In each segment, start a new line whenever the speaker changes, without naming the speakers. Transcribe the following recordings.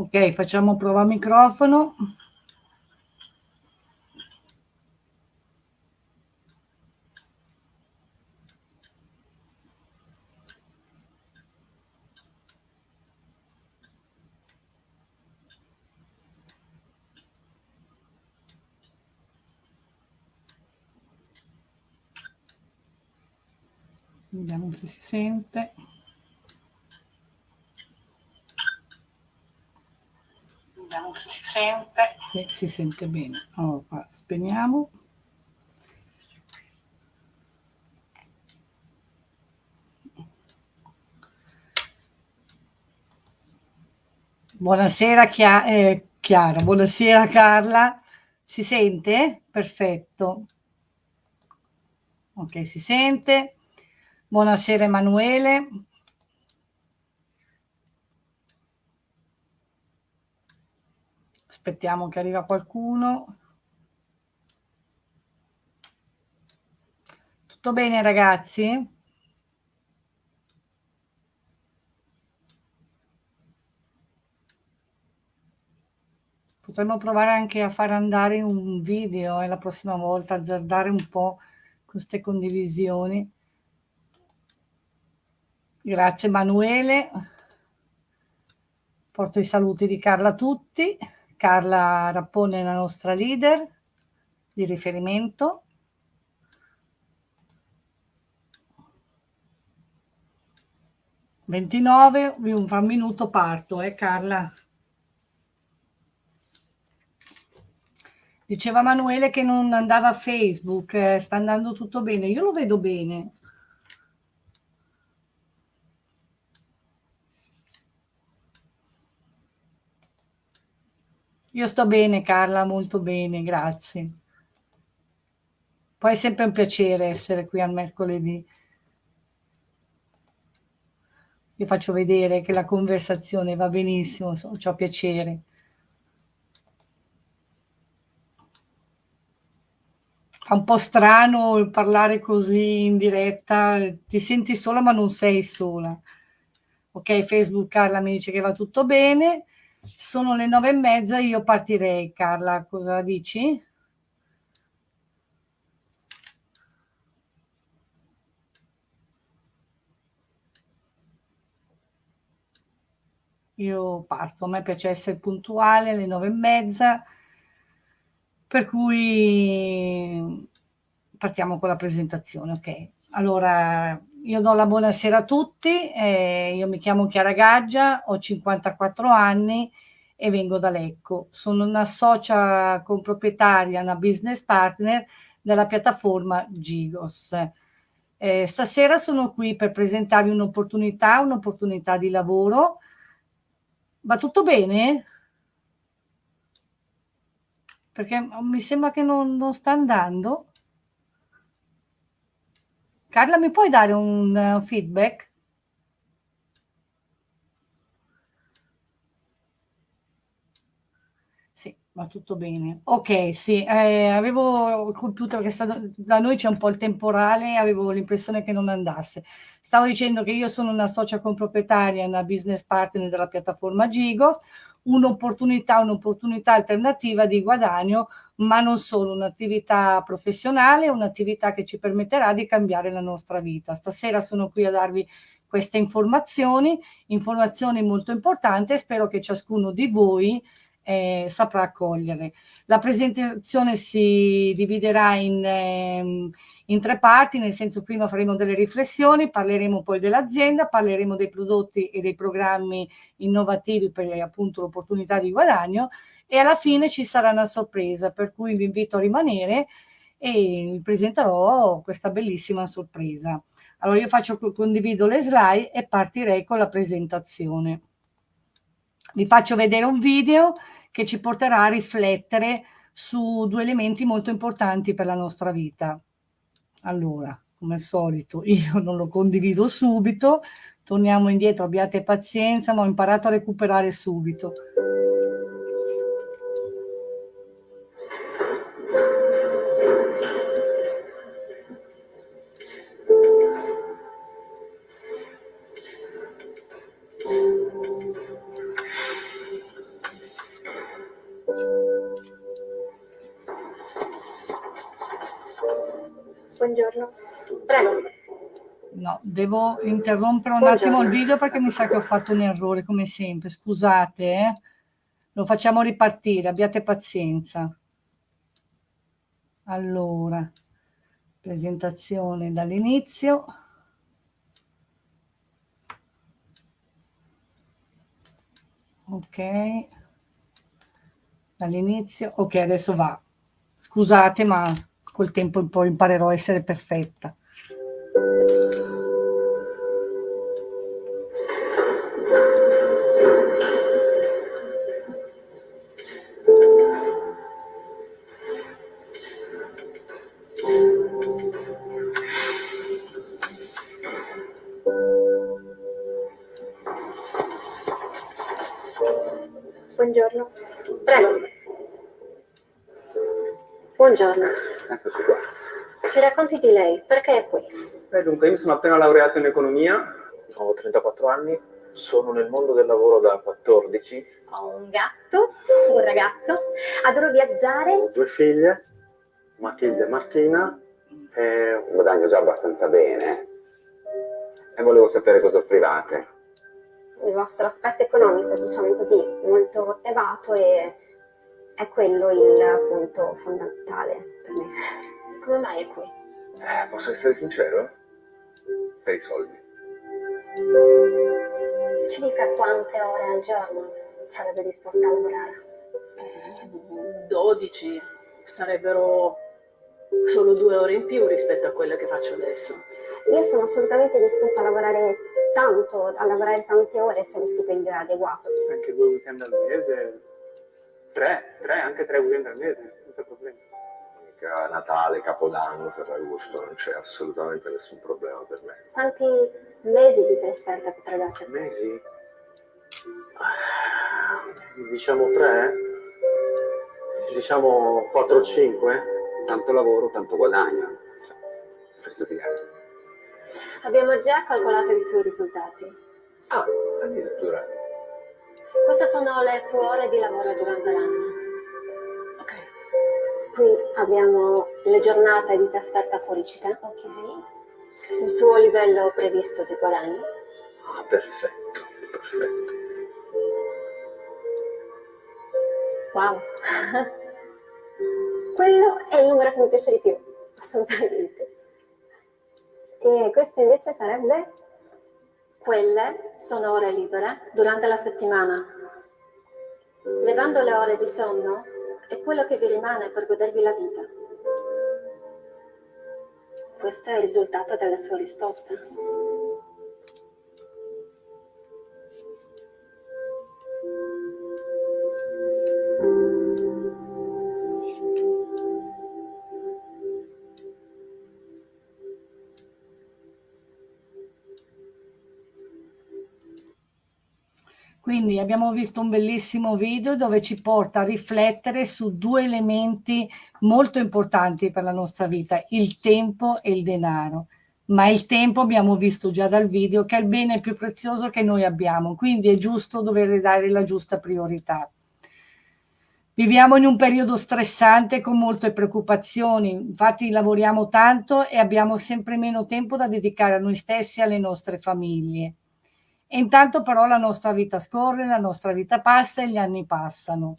Ok, facciamo prova microfono. Vediamo se si sente. Si sente. Sì, si sente bene. Allora, spegniamo. Buonasera Chia eh, Chiara, buonasera Carla. Si sente? Perfetto. Ok, si sente. Buonasera Emanuele. Aspettiamo che arriva qualcuno. Tutto bene ragazzi? Potremmo provare anche a far andare un video e eh, la prossima volta, azzardare un po' queste condivisioni. Grazie Emanuele. Porto i saluti di Carla a tutti. Carla Rappone la nostra leader di riferimento. Ventinove, fra un minuto parto, eh Carla? Diceva Emanuele che non andava a Facebook, eh, sta andando tutto bene. Io lo vedo bene. Io sto bene Carla, molto bene, grazie. Poi è sempre un piacere essere qui al mercoledì. Io faccio vedere che la conversazione va benissimo, ho piacere. Fa un po' strano parlare così in diretta, ti senti sola ma non sei sola. Ok, Facebook Carla mi dice che va tutto bene. Sono le nove e mezza, io partirei, Carla, cosa dici? Io parto, a me piace essere puntuale alle nove e mezza, per cui partiamo con la presentazione, ok? Allora, io do la buonasera a tutti, eh, io mi chiamo Chiara Gaggia, ho 54 anni e vengo da Lecco. Sono una socia comproprietaria, una business partner della piattaforma Gigos. Eh, stasera sono qui per presentarvi un'opportunità, un'opportunità di lavoro. Va tutto bene? Perché mi sembra che non, non sta andando. Carla, mi puoi dare un uh, feedback? Sì, va tutto bene. Ok, sì, eh, avevo il computer che sta, da noi c'è un po' il temporale, avevo l'impressione che non andasse. Stavo dicendo che io sono una socia comproprietaria, una business partner della piattaforma Gigo, un'opportunità, un'opportunità alternativa di guadagno ma non solo, un'attività professionale, un'attività che ci permetterà di cambiare la nostra vita. Stasera sono qui a darvi queste informazioni, informazioni molto importanti e spero che ciascuno di voi eh, saprà accogliere. La presentazione si dividerà in, eh, in tre parti, nel senso prima faremo delle riflessioni, parleremo poi dell'azienda, parleremo dei prodotti e dei programmi innovativi per appunto l'opportunità di guadagno e alla fine ci sarà una sorpresa, per cui vi invito a rimanere e vi presenterò questa bellissima sorpresa. Allora io faccio, condivido le slide e partirei con la presentazione. Vi faccio vedere un video che ci porterà a riflettere su due elementi molto importanti per la nostra vita. Allora, come al solito, io non lo condivido subito, torniamo indietro, abbiate pazienza, ma ho imparato a recuperare subito. Devo interrompere un attimo il video perché mi sa che ho fatto un errore, come sempre. Scusate, eh? Lo facciamo ripartire, abbiate pazienza. Allora, presentazione dall'inizio. Ok. Dall'inizio. Ok, adesso va. Scusate, ma col tempo poi imparerò a essere perfetta.
Dunque, io sono appena laureato in economia, ho 34 anni, sono nel mondo del lavoro da 14.
Ho un gatto, un ragazzo, adoro viaggiare.
Ho due figlie, Matilde e Martina, e guadagno già abbastanza bene. E volevo sapere cosa offrivate.
Il vostro aspetto economico, diciamo così, molto elevato e è quello il punto fondamentale per me. Come mai è qui?
Eh, posso essere sincero? Per i soldi.
Ci dica quante ore al giorno sarebbe disposta a lavorare?
12. Sarebbero solo due ore in più rispetto a quelle che faccio adesso.
Io sono assolutamente disposta a lavorare tanto, a lavorare tante ore se lo stipendio è adeguato.
Anche due weekend al mese? Tre, tre, anche tre weekend al mese, senza problemi. Mica Natale, Capodanno, Ferragosto, non c'è assolutamente nessun problema per me.
Quanti mesi di trasferta potrebbe essere?
Mesi? Diciamo tre? Diciamo 4-5? Tanto lavoro, tanto guadagno.
Abbiamo già calcolato i suoi risultati.
Ah, addirittura.
Queste sono le sue ore di lavoro durante l'anno. Qui abbiamo le giornate di trasferta fuori città.
Ok.
Il suo livello previsto di guadagno.
Ah, perfetto, perfetto.
Wow. Quello è il numero che mi piace di più, assolutamente. E questo invece sarebbe? Quelle sono ore libere durante la settimana. Levando le ore di sonno è quello che vi rimane per godervi la vita. Questo è il risultato della sua risposta.
Quindi abbiamo visto un bellissimo video dove ci porta a riflettere su due elementi molto importanti per la nostra vita, il tempo e il denaro. Ma il tempo abbiamo visto già dal video che è il bene più prezioso che noi abbiamo, quindi è giusto dover dare la giusta priorità. Viviamo in un periodo stressante con molte preoccupazioni, infatti lavoriamo tanto e abbiamo sempre meno tempo da dedicare a noi stessi e alle nostre famiglie. E intanto però la nostra vita scorre, la nostra vita passa e gli anni passano.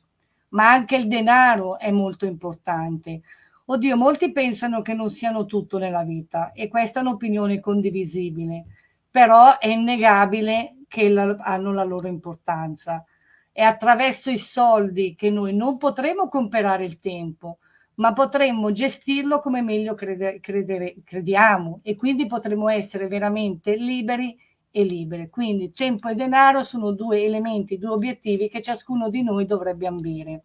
Ma anche il denaro è molto importante. Oddio, molti pensano che non siano tutto nella vita e questa è un'opinione condivisibile, però è innegabile che la, hanno la loro importanza. È attraverso i soldi che noi non potremo comprare il tempo, ma potremmo gestirlo come meglio crede, credere, crediamo e quindi potremo essere veramente liberi e libere. Quindi tempo e denaro sono due elementi, due obiettivi che ciascuno di noi dovrebbe ambire.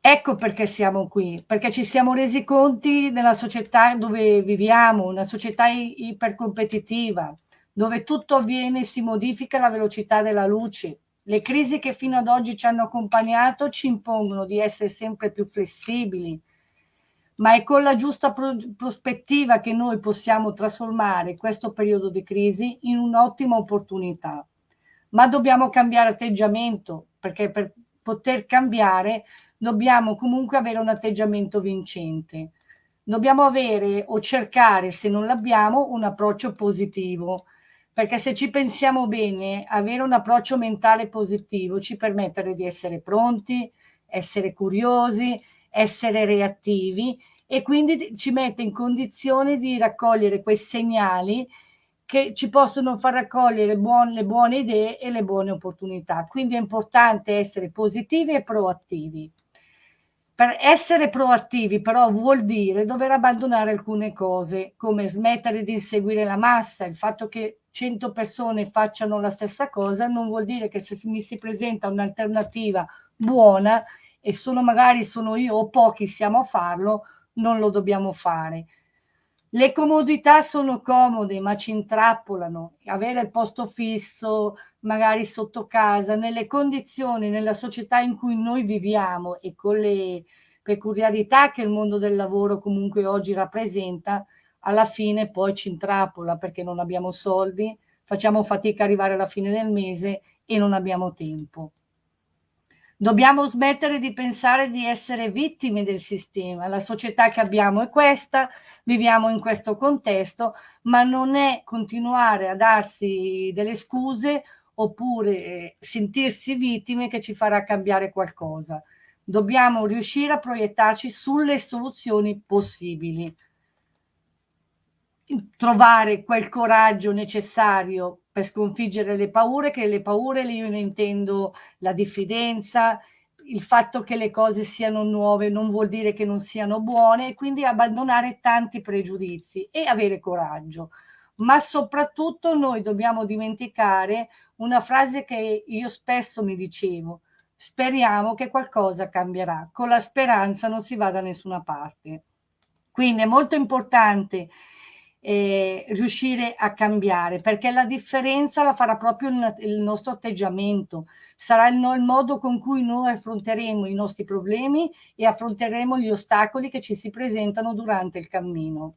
Ecco perché siamo qui, perché ci siamo resi conti nella società dove viviamo, una società ipercompetitiva, dove tutto avviene e si modifica alla velocità della luce. Le crisi che fino ad oggi ci hanno accompagnato ci impongono di essere sempre più flessibili, ma è con la giusta pro prospettiva che noi possiamo trasformare questo periodo di crisi in un'ottima opportunità. Ma dobbiamo cambiare atteggiamento, perché per poter cambiare dobbiamo comunque avere un atteggiamento vincente. dobbiamo avere o cercare, se non l'abbiamo, un approccio positivo, perché se ci pensiamo bene, avere un approccio mentale positivo ci permette di essere pronti, essere curiosi, essere reattivi e quindi ci mette in condizione di raccogliere quei segnali che ci possono far raccogliere buone, le buone idee e le buone opportunità. Quindi è importante essere positivi e proattivi. Per essere proattivi però vuol dire dover abbandonare alcune cose, come smettere di seguire la massa, il fatto che 100 persone facciano la stessa cosa non vuol dire che se mi si presenta un'alternativa buona e sono magari sono io o pochi siamo a farlo, non lo dobbiamo fare. Le comodità sono comode, ma ci intrappolano. Avere il posto fisso, magari sotto casa, nelle condizioni, nella società in cui noi viviamo e con le peculiarità che il mondo del lavoro comunque oggi rappresenta, alla fine poi ci intrappola perché non abbiamo soldi, facciamo fatica a arrivare alla fine del mese e non abbiamo tempo. Dobbiamo smettere di pensare di essere vittime del sistema. La società che abbiamo è questa, viviamo in questo contesto, ma non è continuare a darsi delle scuse oppure eh, sentirsi vittime che ci farà cambiare qualcosa. Dobbiamo riuscire a proiettarci sulle soluzioni possibili trovare quel coraggio necessario per sconfiggere le paure, che le paure io ne intendo la diffidenza, il fatto che le cose siano nuove non vuol dire che non siano buone e quindi abbandonare tanti pregiudizi e avere coraggio. Ma soprattutto noi dobbiamo dimenticare una frase che io spesso mi dicevo, speriamo che qualcosa cambierà, con la speranza non si va da nessuna parte. Quindi è molto importante eh, riuscire a cambiare, perché la differenza la farà proprio il, il nostro atteggiamento, sarà il, il, modo con cui noi affronteremo i nostri problemi e affronteremo gli ostacoli che ci si presentano durante il cammino.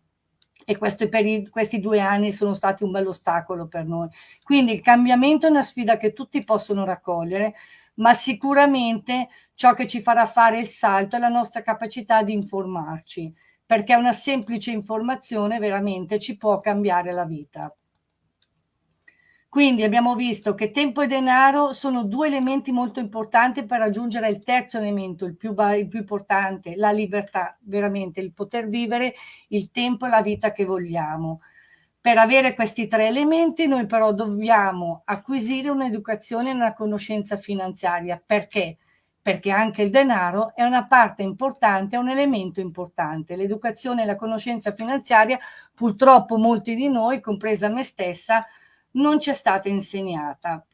E per questi due anni sono stati un bel ostacolo per noi. Quindi il cambiamento è una sfida che tutti possono raccogliere, ma sicuramente ciò che ci farà fare il salto è la nostra capacità di informarci perché una semplice informazione veramente ci può cambiare la vita. Quindi abbiamo visto che tempo e denaro sono due elementi molto importanti per raggiungere il terzo elemento, il più, il più, importante, la libertà, veramente il poter vivere il tempo e la vita che vogliamo. Per avere questi tre elementi noi però dobbiamo acquisire un'educazione e una conoscenza finanziaria. Perché? perché anche il denaro è una parte importante, è un elemento importante. L'educazione e la conoscenza finanziaria, purtroppo molti di noi, compresa me stessa, non ci è stata insegnata.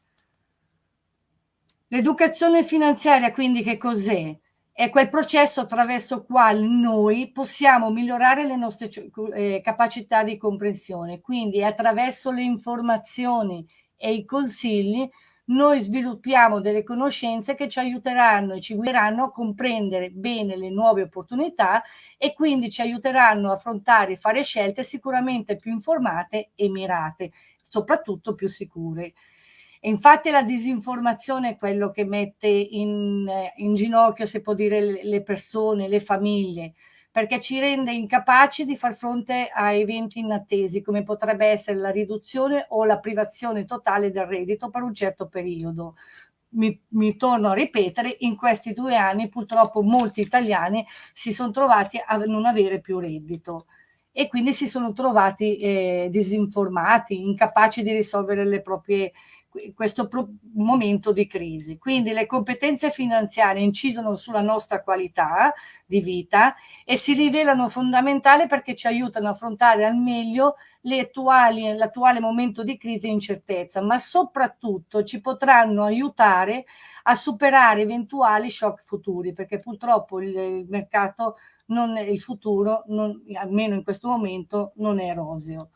L'educazione finanziaria quindi che cos'è? È quel processo attraverso il quale noi possiamo migliorare le nostre eh, capacità di comprensione, quindi attraverso le informazioni e i consigli noi sviluppiamo delle conoscenze che ci aiuteranno e ci guideranno a comprendere bene le nuove opportunità e quindi ci aiuteranno a affrontare e fare scelte sicuramente più informate e mirate, soprattutto più sicure. E infatti la disinformazione è quello che mette in, in ginocchio, se può dire, le persone, le famiglie, perché ci rende incapaci di far fronte a eventi inattesi, come potrebbe essere la riduzione o la privazione totale del reddito per un certo periodo. Mi, mi, torno a ripetere, in questi due anni purtroppo molti italiani si sono trovati a non avere più reddito e quindi si sono trovati eh, disinformati, incapaci di risolvere le proprie questo momento di crisi. Quindi le competenze finanziarie incidono sulla nostra qualità di vita e si rivelano fondamentali perché ci aiutano a affrontare al meglio l'attuale momento di crisi e incertezza, ma soprattutto ci potranno aiutare a superare eventuali shock futuri, perché purtroppo il, mercato, non, il futuro, non, almeno in questo momento, non è roseo.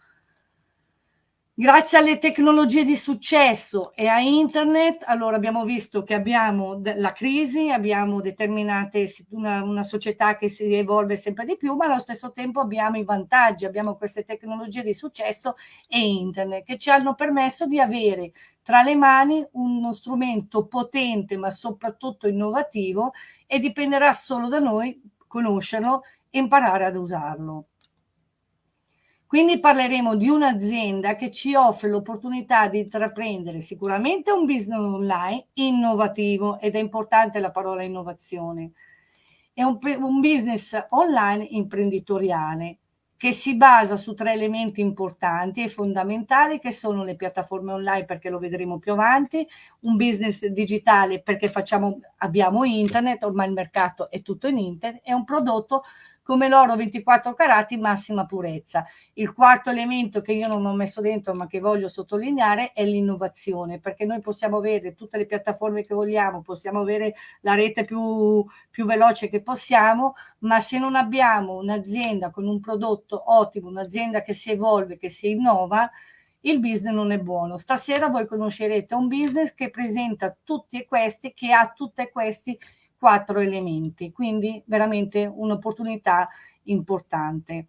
Grazie alle tecnologie di successo e a internet, allora abbiamo visto che abbiamo la crisi, abbiamo determinate una, una, società che si evolve sempre di più, ma allo stesso tempo abbiamo i vantaggi, abbiamo queste tecnologie di successo e internet che ci hanno permesso di avere tra le mani uno strumento potente ma soprattutto innovativo e dipenderà solo da noi conoscerlo e imparare ad usarlo. Quindi parleremo di un'azienda che ci offre l'opportunità di intraprendere sicuramente un business online innovativo ed è importante la parola innovazione. È un, un business online imprenditoriale che si basa su tre elementi importanti e fondamentali che sono le piattaforme online perché lo vedremo più avanti, un business digitale perché facciamo, abbiamo internet, ormai il mercato è tutto in internet e un prodotto come l'oro 24 carati massima purezza. Il quarto elemento che io non ho messo dentro ma che voglio sottolineare è l'innovazione, perché noi possiamo avere tutte le piattaforme che vogliamo, possiamo avere la rete più, più veloce che possiamo, ma se non abbiamo un'azienda con un prodotto ottimo, un'azienda che si evolve, che si innova, il business non è buono. Stasera voi conoscerete un business che presenta tutti questi, che ha tutti questi quattro elementi, quindi veramente un'opportunità importante.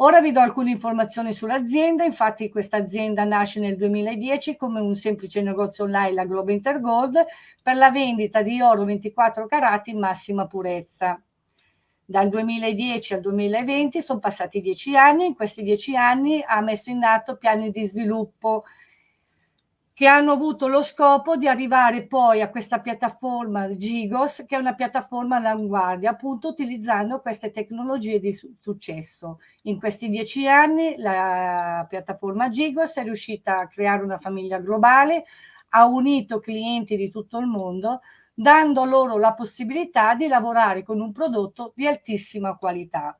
Ora vi do alcune informazioni sull'azienda, infatti questa azienda nasce nel 2010 come un semplice negozio online, la Globe Intergold, per la vendita di oro 24 carati in massima purezza. Dal 2010 al 2020 sono passati dieci anni, in questi dieci anni ha messo in atto piani di sviluppo che hanno avuto lo scopo di arrivare poi a questa piattaforma Gigos, che è una piattaforma all'avanguardia, appunto utilizzando queste tecnologie di su successo. In questi dieci anni la piattaforma Gigos è riuscita a creare una famiglia globale, ha unito clienti di tutto il mondo, dando loro la possibilità di lavorare con un prodotto di altissima qualità.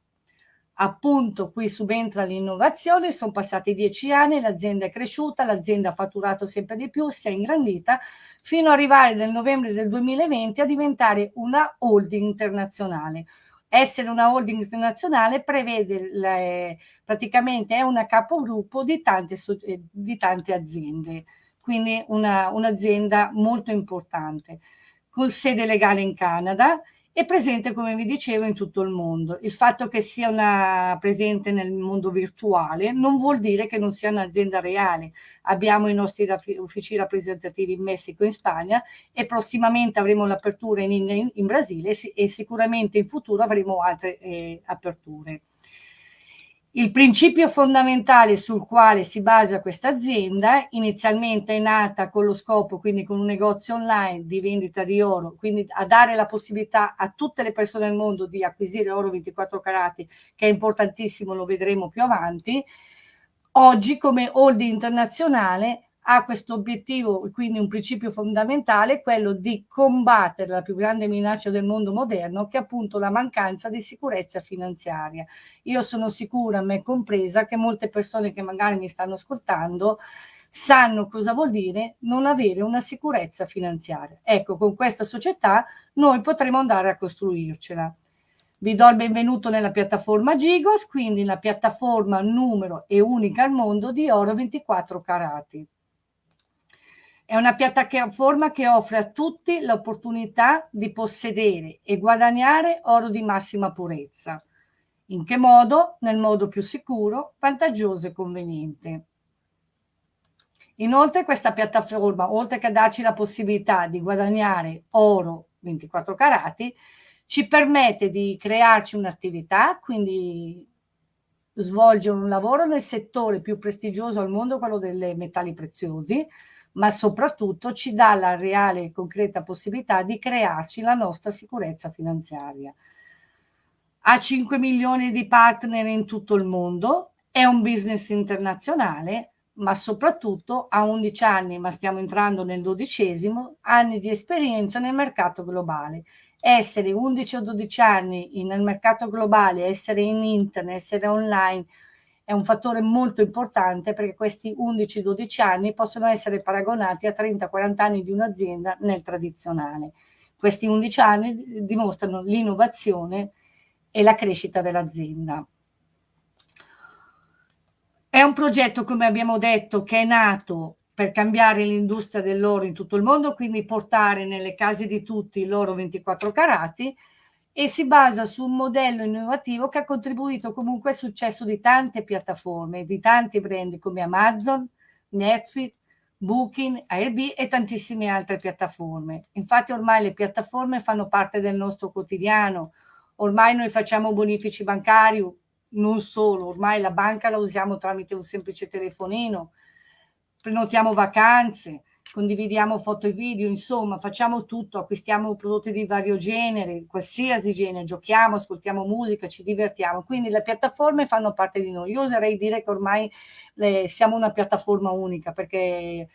Appunto qui subentra l'innovazione, sono passati dieci anni, l'azienda è cresciuta, l'azienda ha fatturato sempre di più, si è ingrandita, fino ad arrivare nel novembre del 2020 a diventare una holding internazionale. Essere una holding internazionale prevede le, praticamente è una capogruppo di tante, eh, di tante aziende, quindi un'azienda un molto importante, con sede legale in Canada è presente, come vi dicevo, in tutto il mondo. Il fatto che sia una, presente nel mondo virtuale non vuol dire che non sia un'azienda reale. Abbiamo i nostri uffici rappresentativi in Messico e in Spagna e prossimamente avremo l'apertura in, in, in, Brasile e sicuramente in futuro avremo altre eh, aperture. Il principio fondamentale sul quale si basa questa azienda, inizialmente è nata con lo scopo, quindi con un negozio online di vendita di oro, quindi a dare la possibilità a tutte le persone del mondo di acquisire oro 24 carati, che è importantissimo, lo vedremo più avanti. Oggi come holding internazionale ha questo obiettivo, quindi un principio fondamentale, quello di combattere la più grande minaccia del mondo moderno, che è appunto la mancanza di sicurezza finanziaria. Io sono sicura, me compresa, che molte persone che magari mi stanno ascoltando sanno cosa vuol dire non avere una sicurezza finanziaria. Ecco, con questa società noi potremo andare a costruircela. Vi do il benvenuto nella piattaforma Gigos, quindi la piattaforma numero e unica al mondo di oro 24 carati. È una piattaforma che offre a tutti l'opportunità di possedere e guadagnare oro di massima purezza. In che modo? Nel modo più sicuro, vantaggioso e conveniente. Inoltre questa piattaforma, oltre che darci la possibilità di guadagnare oro 24 carati, ci permette di crearci un'attività, quindi svolgere un lavoro nel settore più prestigioso al mondo, quello dei metalli preziosi, ma soprattutto ci dà la reale e concreta possibilità di crearci la nostra sicurezza finanziaria. Ha 5 milioni di partner in tutto il mondo, è un business internazionale, ma soprattutto ha 11 anni, ma stiamo entrando nel dodicesimo, anni di esperienza nel mercato globale. Essere 11 o 12 anni nel mercato globale, essere in internet, essere online, è un fattore molto importante perché questi 11-12 anni possono essere paragonati a 30-40 anni di un'azienda nel tradizionale. Questi 11 anni dimostrano l'innovazione e la crescita dell'azienda. È un progetto, come abbiamo detto, che è nato per cambiare l'industria dell'oro in tutto il mondo, quindi portare nelle case di tutti l'oro 24 carati e si basa su un modello innovativo che ha contribuito comunque al successo di tante piattaforme, di tanti brand come Amazon, Netflix, Booking, Airbnb e tantissime altre piattaforme. Infatti ormai le piattaforme fanno parte del nostro quotidiano, ormai noi facciamo bonifici bancari, non solo, ormai la banca la usiamo tramite un semplice telefonino, prenotiamo vacanze, condividiamo foto e video, insomma facciamo tutto, acquistiamo prodotti di vario genere, qualsiasi genere, giochiamo, ascoltiamo musica, ci divertiamo, quindi le piattaforme fanno parte di noi. Io oserei dire che ormai le, siamo una piattaforma unica perché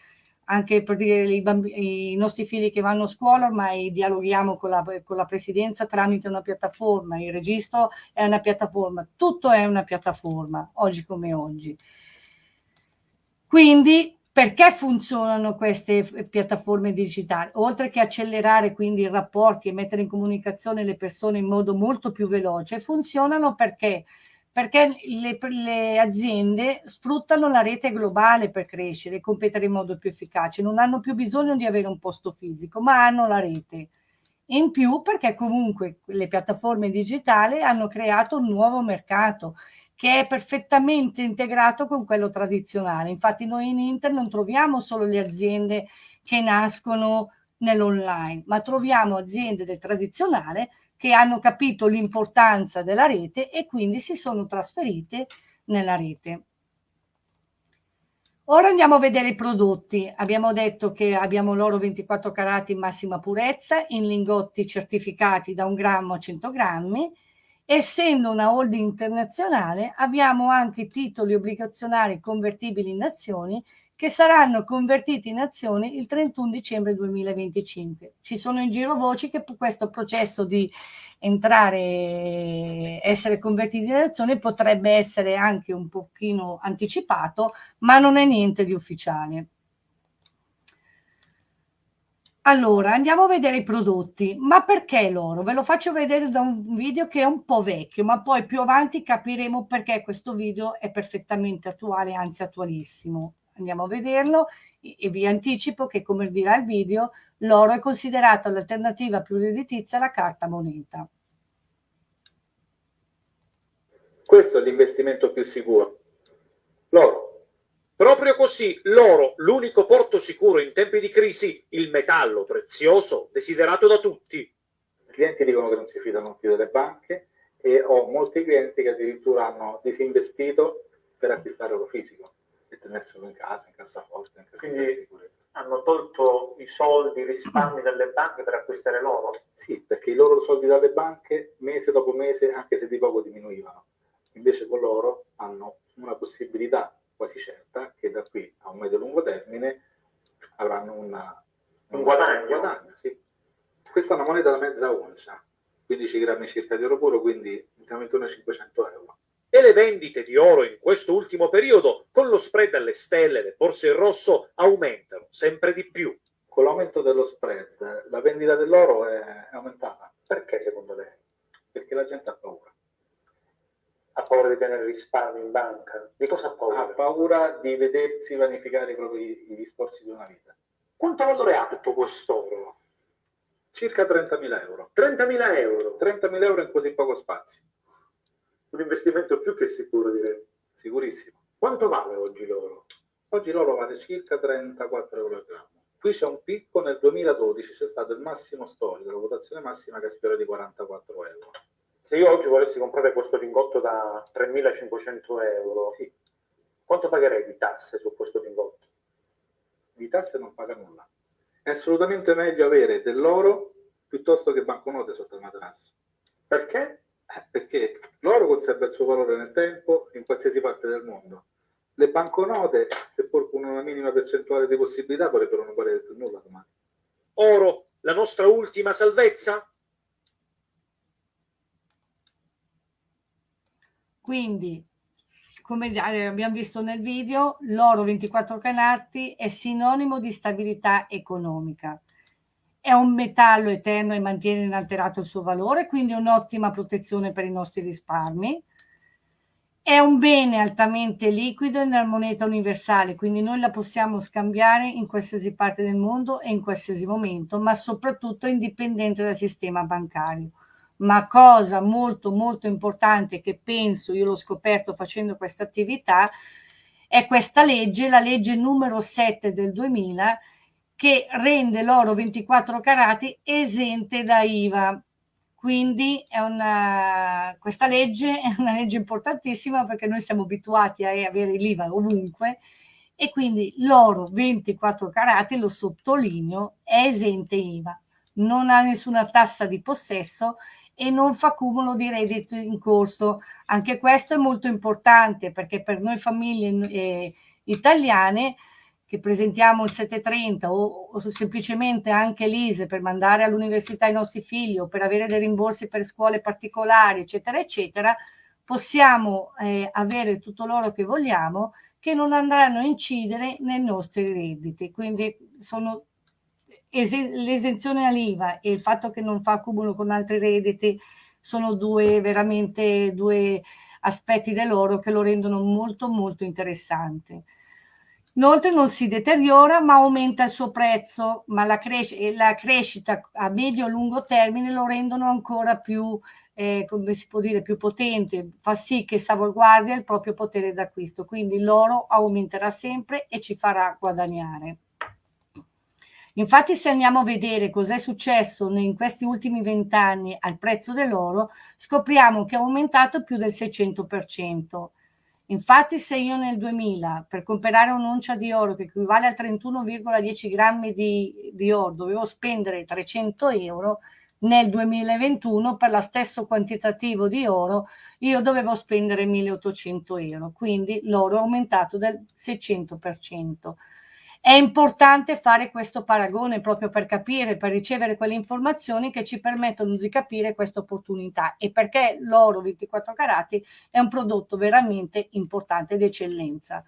anche per dire i, bambini, i, nostri figli che vanno a scuola ormai dialoghiamo con la, con la, presidenza tramite una piattaforma, il registro è una piattaforma, tutto è una piattaforma, oggi come oggi. Quindi perché funzionano queste piattaforme digitali? Oltre che accelerare quindi i rapporti e mettere in comunicazione le persone in modo molto più veloce, funzionano perché perché le, le, aziende sfruttano la rete globale per crescere e competere in modo più efficace, non hanno più bisogno di avere un posto fisico, ma hanno la rete. In più perché comunque le piattaforme digitali hanno creato un nuovo mercato che è perfettamente integrato con quello tradizionale. Infatti noi in Inter non troviamo solo le aziende che nascono nell'online, ma troviamo aziende del tradizionale che hanno capito l'importanza della rete e quindi si sono trasferite nella rete. Ora andiamo a vedere i prodotti. Abbiamo detto che abbiamo l'oro 24 carati in massima purezza, in lingotti certificati da un grammo a 100 grammi. Essendo una holding internazionale, abbiamo anche titoli obbligazionari convertibili in azioni che saranno convertiti in azioni il 31 dicembre 2025. Ci sono in giro voci che questo processo di entrare, essere convertiti in azioni potrebbe essere anche un pochino anticipato, ma non è niente di ufficiale. Allora, andiamo a vedere i prodotti. Ma perché loro? Ve lo faccio vedere da un video che è un po' vecchio, ma poi più avanti capiremo perché questo video è perfettamente attuale, anzi attualissimo andiamo a vederlo e vi anticipo che come dirà il video l'oro è considerato l'alternativa più redditizia alla carta moneta.
Questo è l'investimento più sicuro. L'oro. Proprio così, l'oro, l'unico porto sicuro in tempi di crisi, il metallo prezioso desiderato da tutti.
I clienti dicono che non si fidano più delle banche e ho molti clienti che addirittura hanno disinvestito per acquistare oro fisico e tenerselo in casa, in cassaforte, in
Quindi di sicurezza. hanno tolto i soldi, i risparmi dalle banche per acquistare l'oro?
Sì, perché i loro soldi dalle banche mese dopo mese, anche se di poco diminuivano. Invece con loro hanno una possibilità quasi certa che da qui a un medio-lungo termine avranno una,
un guadagno.
Un guadagno sì. Questa è una moneta da mezza oncia, 15 grammi circa di oro puro, quindi intorno a 500 euro
e le vendite di oro in questo ultimo periodo, con lo spread alle stelle, le borse in rosso, aumentano sempre di più.
Con l'aumento dello spread, la vendita dell'oro è aumentata. Perché secondo lei? Perché la gente ha paura.
Ha paura di tenere risparmi in banca? Di cosa ha paura?
Ha paura di vedersi vanificare i propri i discorsi di una vita.
Quanto valore ha tutto quest'oro?
Circa 30.000 euro.
30.000 euro?
30.000 euro in così poco spazio
un investimento più che sicuro, direi.
Sicurissimo.
Quanto vale oggi l'oro?
Oggi l'oro vale circa 34 euro al grammo. Qui c'è un picco nel 2012, c'è stato il massimo storico, la votazione massima che sfiora di 44 euro.
Se io oggi volessi comprare questo lingotto da 3.500 euro,
sì.
quanto pagherei di tasse su questo lingotto?
Di tasse non paga nulla. È assolutamente meglio avere dell'oro piuttosto che banconote sotto il materasso.
Perché?
Eh, perché l'oro conserva il suo valore nel tempo in qualsiasi parte del mondo. Le banconote, seppur con una minima percentuale di possibilità, potrebbero non valere più nulla domani.
Oro, la nostra ultima salvezza?
Quindi, come abbiamo visto nel video, l'oro 24 canati è sinonimo di stabilità economica è un metallo eterno e mantiene inalterato il suo valore, quindi un'ottima protezione per i nostri risparmi. È un bene altamente liquido nella moneta universale, quindi noi la possiamo scambiare in qualsiasi parte del mondo e in qualsiasi momento, ma soprattutto indipendente dal sistema bancario. Ma cosa molto molto importante che penso, io l'ho scoperto facendo questa attività, è questa legge, la legge numero 7 del 2000, che rende l'oro 24 carati esente da IVA. Quindi una, questa legge è una legge importantissima perché noi siamo abituati a avere l'IVA ovunque e quindi l'oro 24 carati, lo sottolineo, è esente IVA, non ha nessuna tassa di possesso e non fa cumulo di reddito in corso. Anche questo è molto importante perché per noi famiglie eh, italiane che presentiamo il 730 o, o semplicemente anche l'ISE per mandare all'università i nostri figli o per avere dei rimborsi per scuole particolari, eccetera, eccetera, possiamo eh, avere tutto l'oro che vogliamo che non andranno a incidere nei nostri redditi. Quindi sono l'esenzione all'IVA e il fatto che non fa accumulo con altri redditi sono due veramente due aspetti dell'oro che lo rendono molto molto interessante. Inoltre non si deteriora ma aumenta il suo prezzo, ma la, cres la crescita a medio-lungo termine lo rendono ancora più, eh, come si può dire, più potente, fa sì che salvaguardia il proprio potere d'acquisto, quindi l'oro aumenterà sempre e ci farà guadagnare. Infatti se andiamo a vedere cos'è successo in questi ultimi vent'anni al prezzo dell'oro, scopriamo che è aumentato più del 600%. Infatti se io nel 2000 per comprare un'oncia di oro che equivale a 31,10 grammi di, di oro dovevo spendere 300 euro, nel 2021 per lo stesso quantitativo di oro io dovevo spendere 1800 euro, quindi l'oro è aumentato del 600%. È importante fare questo paragone proprio per capire, per ricevere quelle informazioni che ci permettono di capire questa opportunità e perché l'oro 24 carati è un prodotto veramente importante ed eccellenza.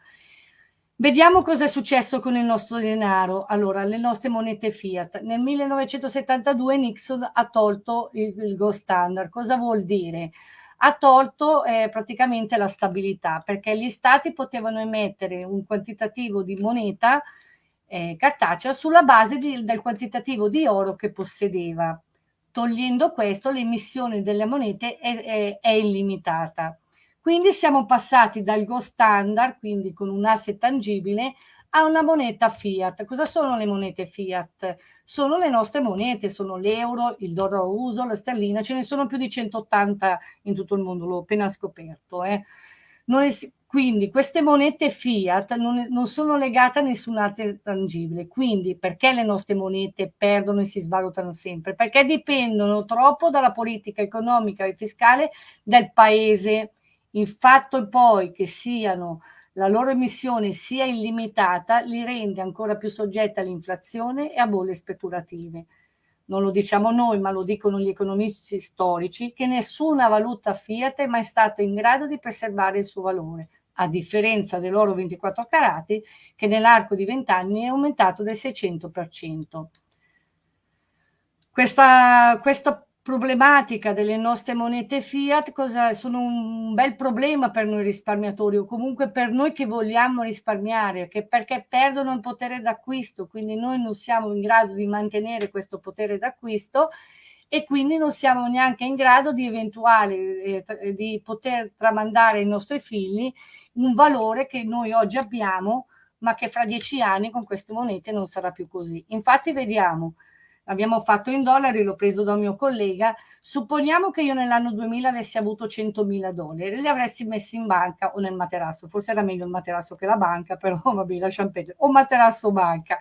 Vediamo cosa è successo con il nostro denaro. Allora, le nostre monete fiat. Nel 1972 Nixon ha tolto il, il gold standard. Cosa vuol dire? Ha tolto eh, praticamente la stabilità perché gli stati potevano emettere un quantitativo di moneta eh, cartacea sulla base di, del quantitativo di oro che possedeva. Togliendo questo, l'emissione delle monete è, è, è illimitata. Quindi siamo passati dal gold standard, quindi con un asset tangibile, a una moneta fiat. Cosa sono le monete fiat? Sono le nostre monete, sono l'euro, il dollaro uso, la sterlina, ce ne sono più di 180 in tutto il mondo, l'ho appena scoperto. Eh. È, quindi queste monete fiat non, non sono legate a nessun altro tangibile. Quindi perché le nostre monete perdono e si svalutano sempre? Perché dipendono troppo dalla politica economica e fiscale del paese. Il fatto poi che siano la loro emissione sia illimitata li rende ancora più soggette all'inflazione e a bolle speculative non lo diciamo noi, ma lo dicono gli economisti storici, che nessuna valuta fiat è mai stata in grado di preservare il suo valore, a differenza dell'oro 24 carati che nell'arco di 20 anni è aumentato del 600%. Questa, questa problematica delle nostre monete fiat cosa, sono un bel problema per noi risparmiatori o comunque per noi che vogliamo risparmiare, che perché perdono il potere d'acquisto, quindi noi non siamo in grado di mantenere questo potere d'acquisto e quindi non siamo neanche in grado di eventuale eh, di poter tramandare ai nostri figli un valore che noi oggi abbiamo ma che fra dieci anni con queste monete non sarà più così. Infatti vediamo, abbiamo fatto in dollari, l'ho preso da un mio collega, supponiamo che io nell'anno 2000 avessi avuto 100.000 dollari, li avresti messi in banca o nel materasso, forse era meglio il materasso che la banca, però vabbè lasciamo perdere, o materasso banca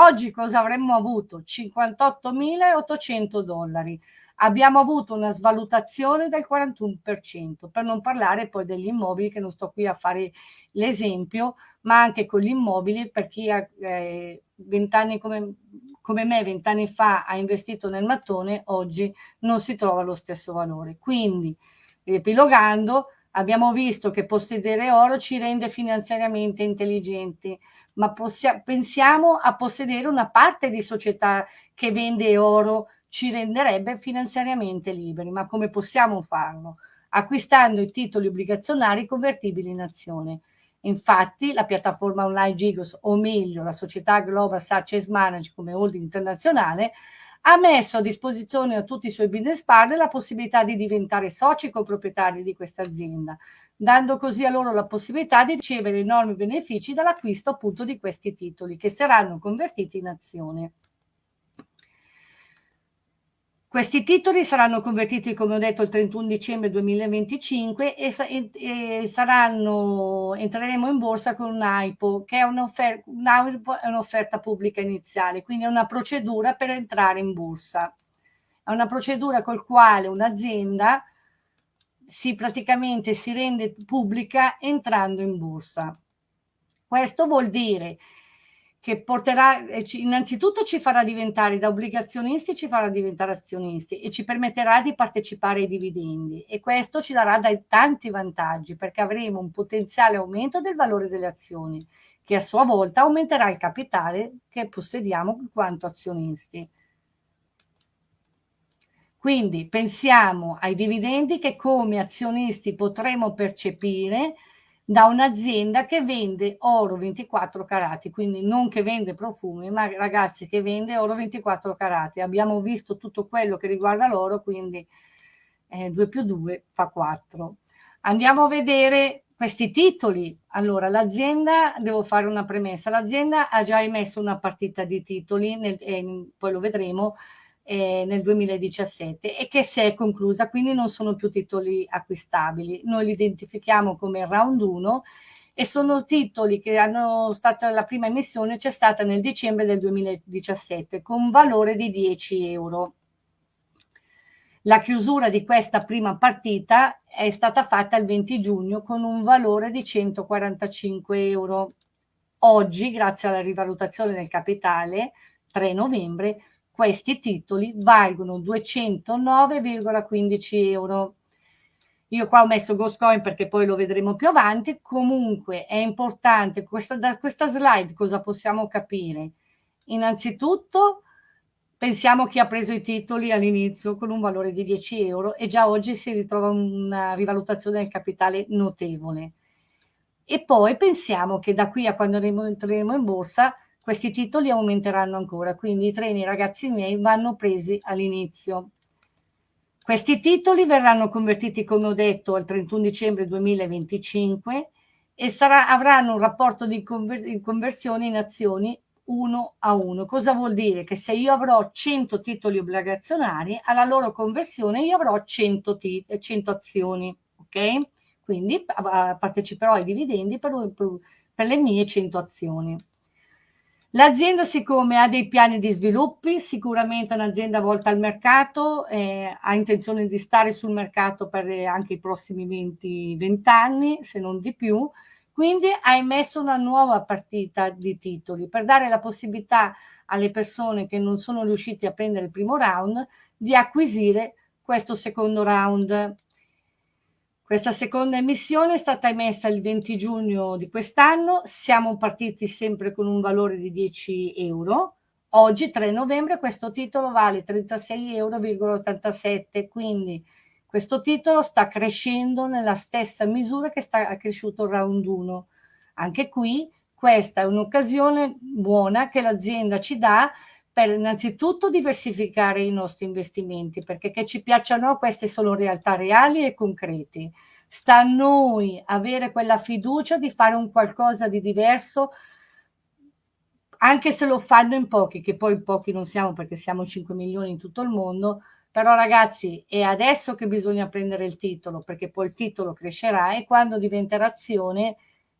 Oggi cosa avremmo avuto? 58.800 dollari. Abbiamo avuto una svalutazione del 41%, per non parlare poi degli immobili, che non sto qui a fare l'esempio, ma anche con gli immobili, per chi ha eh, 20 anni come, come me, 20 anni fa ha investito nel mattone, oggi non si trova lo stesso valore. Quindi, riepilogando, abbiamo visto che possedere oro ci rende finanziariamente intelligenti, ma pensiamo a possedere una parte di società che vende oro ci renderebbe finanziariamente liberi. Ma come possiamo farlo? Acquistando i titoli obbligazionari convertibili in azione. Infatti la piattaforma online Gigos, o meglio la società Global Success Manage come holding internazionale, ha messo a disposizione a tutti i suoi business partner la possibilità di diventare soci coproprietari di questa azienda, dando così a loro la possibilità di ricevere enormi benefici dall'acquisto appunto di questi titoli che saranno convertiti in azione. Questi titoli saranno convertiti, come ho detto, il 31 dicembre 2025 e, e, saranno, entreremo in borsa con un AIPO, che è un'offerta, un un'offerta pubblica iniziale, quindi è una procedura per entrare in borsa. È una procedura col quale un'azienda si praticamente si rende pubblica entrando in borsa. Questo vuol dire che porterà, eh, innanzitutto ci farà diventare da obbligazionisti, ci farà diventare azionisti e ci permetterà di partecipare ai dividendi e questo ci darà dai tanti vantaggi perché avremo un potenziale aumento del valore delle azioni che a sua volta aumenterà il capitale che possediamo in quanto azionisti. Quindi pensiamo ai dividendi che come azionisti potremo percepire da un'azienda che vende oro 24 carati, quindi non che vende profumi, ma ragazzi che vende oro 24 carati. Abbiamo visto tutto quello che riguarda l'oro, quindi eh, 2 più 2 fa 4. Andiamo a vedere questi titoli. Allora, l'azienda, devo fare una premessa, l'azienda ha già emesso una partita di titoli, nel, eh, poi lo vedremo, eh, nel 2017 e che si è conclusa, quindi non sono più titoli acquistabili. Noi li identifichiamo come round 1 e sono titoli che hanno stata la prima emissione c'è stata nel dicembre del 2017 con un valore di 10 euro. La chiusura di questa prima partita è stata fatta il 20 giugno con un valore di 145 euro. Oggi, grazie alla rivalutazione del capitale, 3 novembre, questi titoli valgono 209,15 euro. Io qua ho messo Ghostcoin perché poi lo vedremo più avanti, comunque è importante, questa, da questa slide cosa possiamo capire? Innanzitutto pensiamo chi ha preso i titoli all'inizio con un valore di 10 euro e già oggi si ritrova una rivalutazione del capitale notevole. E poi pensiamo che da qui a quando entreremo in borsa questi titoli aumenteranno ancora, quindi i treni, ragazzi miei, vanno presi all'inizio. Questi titoli verranno convertiti, come ho detto, al 31 dicembre 2025 e sarà, avranno un rapporto di conver conversione in azioni 1 a 1. Cosa vuol dire? Che se io avrò 100 titoli obbligazionari, alla loro conversione io avrò 100, 100 azioni, ok? Quindi parteciperò ai dividendi per, per le mie 100 azioni. L'azienda siccome ha dei piani di sviluppi, sicuramente un'azienda volta al mercato, eh, ha intenzione di stare sul mercato per anche i prossimi 20, 20 anni, se non di più, quindi ha emesso una nuova partita di titoli per dare la possibilità alle persone che non sono riuscite a prendere il primo round di acquisire questo secondo round. Questa seconda emissione è stata emessa il 20 giugno di quest'anno, siamo partiti sempre con un valore di 10 euro. Oggi, 3 novembre, questo titolo vale 36,87 euro, quindi questo titolo sta crescendo nella stessa misura che sta cresciuto il round 1. Anche qui questa è un'occasione buona che l'azienda ci dà per innanzitutto diversificare i nostri investimenti, perché che ci piacciono queste sono realtà reali e concreti. Sta a noi avere quella fiducia di fare un qualcosa di diverso, anche se lo fanno in pochi, che poi pochi non siamo perché siamo 5 milioni in tutto il mondo, però ragazzi è adesso che bisogna prendere il titolo, perché poi il titolo crescerà e quando diventerà azione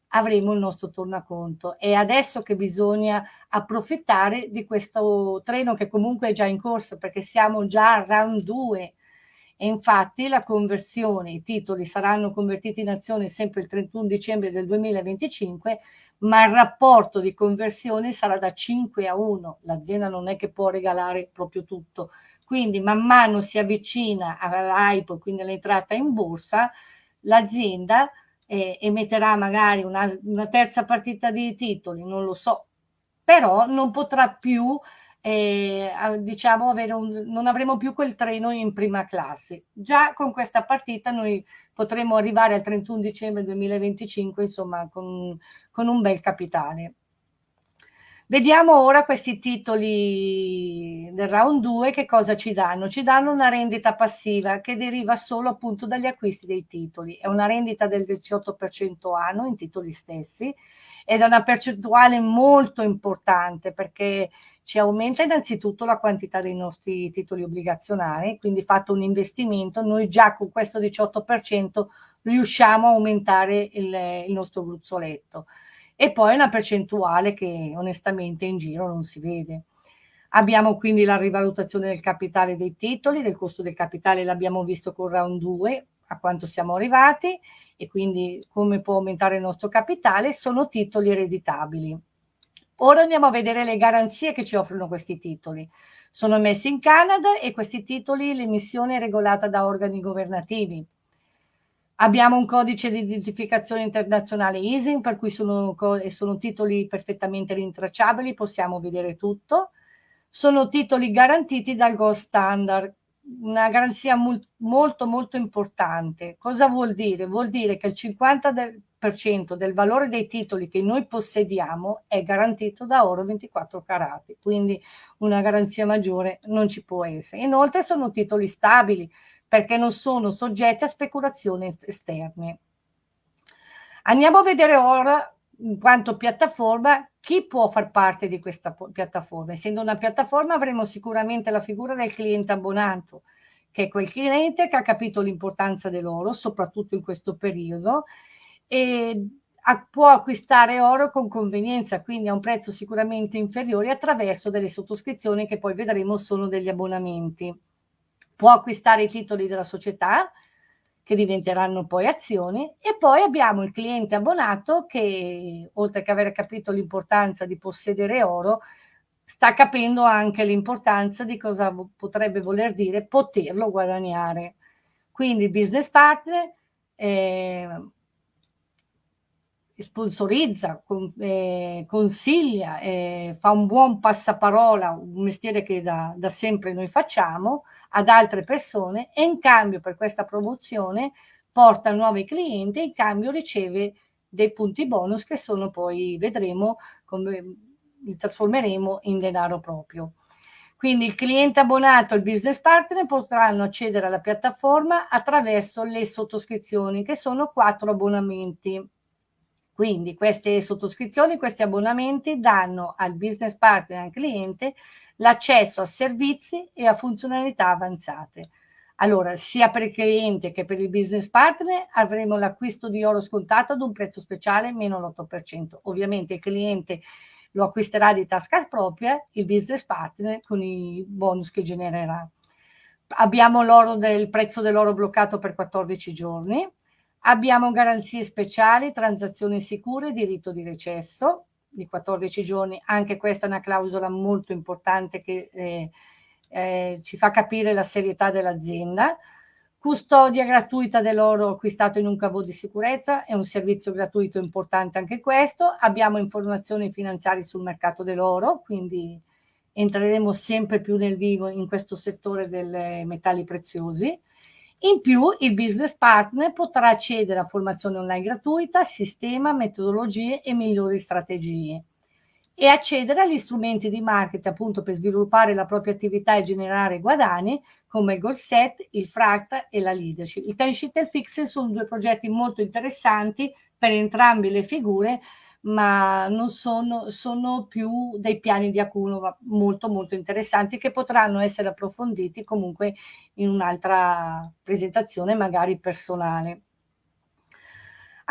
avremo il nostro tornaconto. È adesso che bisogna approfittare di questo treno che comunque è già in corsa perché siamo già a round 2 e infatti la conversione, i titoli saranno convertiti in azione sempre il 31 dicembre del 2025, ma il rapporto di conversione sarà da 5 a 1. L'azienda non è che può regalare proprio tutto. Quindi man mano si avvicina all'hype, quindi all'entrata in borsa, l'azienda eh, emetterà magari una, una, terza partita di titoli, non lo so, però non potrà più, eh, diciamo, avere un, non avremo più quel treno in prima classe. Già con questa partita noi potremo arrivare al 31 dicembre 2025, insomma, con, con un bel capitale. Vediamo ora questi titoli del round 2 che cosa ci danno. Ci danno una rendita passiva che deriva solo appunto dagli acquisti dei titoli. È una rendita del 18% anno in titoli stessi ed è una percentuale molto importante perché ci aumenta innanzitutto la quantità dei nostri titoli obbligazionari, quindi fatto un investimento, noi già con questo 18% riusciamo a aumentare il, il nostro gruzzoletto. E poi una percentuale che onestamente in giro non si vede. Abbiamo quindi la rivalutazione del capitale dei titoli, del costo del capitale l'abbiamo visto con round 2, a quanto siamo arrivati e quindi come può aumentare il nostro capitale, sono titoli ereditabili. Ora andiamo a vedere le garanzie che ci offrono questi titoli. Sono emessi in Canada e questi titoli l'emissione è regolata da organi governativi. Abbiamo un codice di identificazione internazionale ISIN, per cui sono, sono titoli perfettamente rintracciabili, possiamo vedere tutto sono titoli garantiti dal Gold Standard, una garanzia molto molto importante. Cosa vuol dire? Vuol dire che il 50% del valore dei titoli che noi possediamo è garantito da oro 24 carati, quindi una garanzia maggiore non ci può essere. Inoltre sono titoli stabili perché non sono soggetti a speculazioni esterne. Andiamo a vedere ora in quanto piattaforma chi può far parte di questa piattaforma? Essendo una piattaforma avremo sicuramente la figura del cliente abbonato, che è quel cliente che ha capito l'importanza dell'oro, soprattutto in questo periodo, e può acquistare oro con convenienza, quindi a un prezzo sicuramente inferiore attraverso delle sottoscrizioni che poi vedremo sono degli abbonamenti. Può acquistare i titoli della società, che diventeranno poi azioni e poi abbiamo il cliente abbonato che oltre che aver capito l'importanza di possedere oro sta capendo anche l'importanza di cosa potrebbe voler dire poterlo guadagnare. Quindi business partner eh, sponsorizza, con, eh, consiglia, eh, fa un buon passaparola, un mestiere che da, da sempre noi facciamo, ad altre persone e in cambio per questa promozione porta nuovi clienti e in cambio riceve dei punti bonus che sono poi, vedremo, come li trasformeremo in denaro proprio. Quindi il cliente abbonato e il business partner potranno accedere alla piattaforma attraverso le sottoscrizioni, che sono quattro abbonamenti. Quindi queste sottoscrizioni, questi abbonamenti danno al business partner e al cliente l'accesso a servizi e a funzionalità avanzate. Allora, sia per il cliente che per il business partner avremo l'acquisto di oro scontato ad un prezzo speciale meno l'8%. Ovviamente il cliente lo acquisterà di tasca propria, il business partner con i bonus che genererà. Abbiamo del prezzo dell'oro bloccato per 14 giorni, abbiamo garanzie speciali, transazioni sicure, diritto di recesso, di 14 giorni, anche questa è una clausola molto importante che eh, eh, ci fa capire la serietà dell'azienda. Custodia gratuita dell'oro acquistato in un cavo di sicurezza, è un servizio gratuito importante anche questo. Abbiamo informazioni finanziarie sul mercato dell'oro, quindi entreremo sempre più nel vivo in questo settore dei metalli preziosi. In più il business partner potrà accedere a formazione online gratuita, sistema, metodologie e migliori strategie e accedere agli strumenti di marketing appunto per sviluppare la propria attività e generare guadagni come il goal set, il fract e la leadership. Il time sheet e il fix sono due progetti molto interessanti per entrambe le figure ma non sono, sono più dei piani di Acuno molto molto interessanti che potranno essere approfonditi comunque in un'altra presentazione magari personale.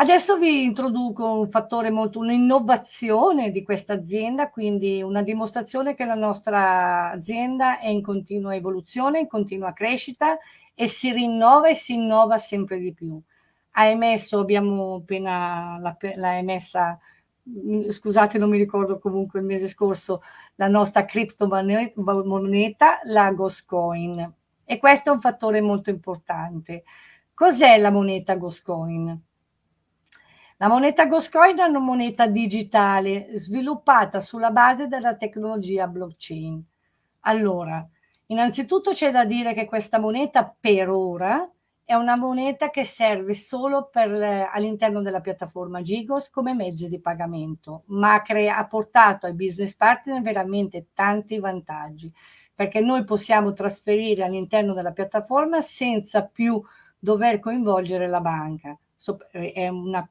Adesso vi introduco un fattore molto, un'innovazione di questa azienda, quindi una dimostrazione che la nostra azienda è in continua evoluzione, in continua crescita e si rinnova e si innova sempre di più. Ha emesso, abbiamo appena l'ha emessa scusate non mi ricordo comunque il mese scorso, la nostra criptomoneta, la Goscoin. E questo è un fattore molto importante. Cos'è la moneta Goscoin? La moneta Goscoin è una moneta digitale sviluppata sulla base della tecnologia blockchain. Allora, innanzitutto c'è da dire che questa moneta per ora è una moneta che serve solo all'interno della piattaforma Gigos come mezzo di pagamento, ma ha portato ai business partner veramente tanti vantaggi, perché noi possiamo trasferire all'interno della piattaforma senza più dover coinvolgere la banca. So, una,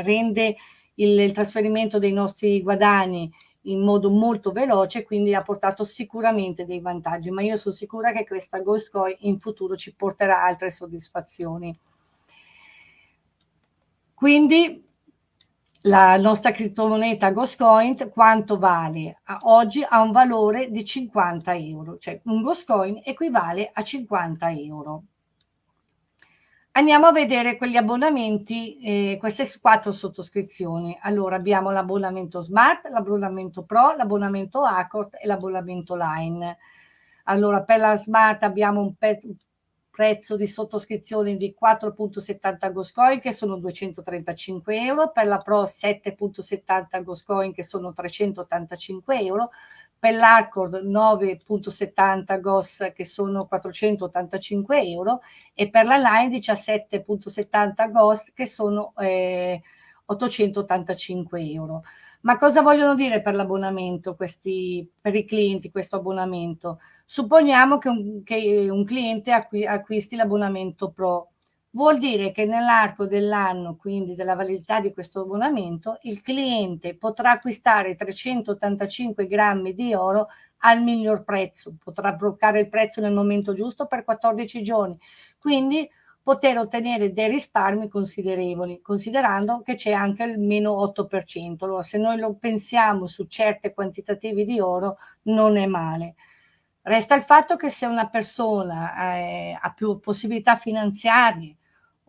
rende il, il, trasferimento dei nostri guadagni in modo molto veloce, quindi ha portato sicuramente dei vantaggi, ma io sono sicura che questa Ghost in futuro ci porterà altre soddisfazioni. Quindi la nostra criptomoneta Ghostcoin quanto vale? Oggi ha un valore di 50 euro, cioè un Ghostcoin equivale a 50 euro. Andiamo a vedere quegli abbonamenti, eh, queste quattro sottoscrizioni. Allora abbiamo l'abbonamento Smart, l'abbonamento Pro, l'abbonamento Accord e l'abbonamento Line. Allora per la Smart abbiamo un, prezzo di sottoscrizione di 4.70 Goscoin che sono 235 euro, per la Pro 7.70 Goscoin che sono 385 euro, per l'Arcord 9.70 GOS che sono 485 euro e per la Line 17.70 GOS che sono eh, 885 euro. Ma cosa vogliono dire per l'abbonamento, questi, per i clienti, questo abbonamento? Supponiamo che un, che un cliente acqui, acquisti l'abbonamento Pro. Vuol dire che nell'arco dell'anno, quindi della validità di questo abbonamento, il cliente potrà acquistare 385 grammi di oro al miglior prezzo, potrà bloccare il prezzo nel momento giusto per 14 giorni. Quindi poter ottenere dei risparmi considerevoli, considerando che c'è anche il meno 8%. Allora, se noi lo pensiamo su certe quantitativi di oro, non è male. Resta il fatto che se una persona eh, ha più possibilità finanziarie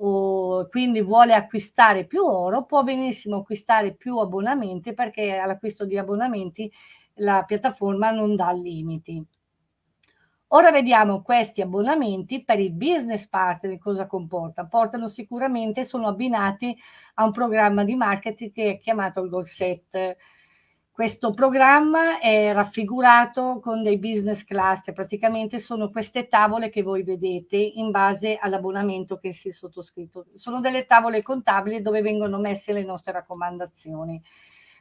o quindi vuole acquistare più oro, può benissimo acquistare più abbonamenti perché all'acquisto di abbonamenti la piattaforma non dà limiti. Ora vediamo questi abbonamenti per il business partner cosa comporta. Portano sicuramente, sono abbinati a un programma di marketing che è chiamato il Goal Set. Questo programma è raffigurato con dei business cluster, praticamente sono queste tavole che voi vedete in base all'abbonamento che si è sottoscritto. Sono delle tavole contabili dove vengono messe le nostre raccomandazioni.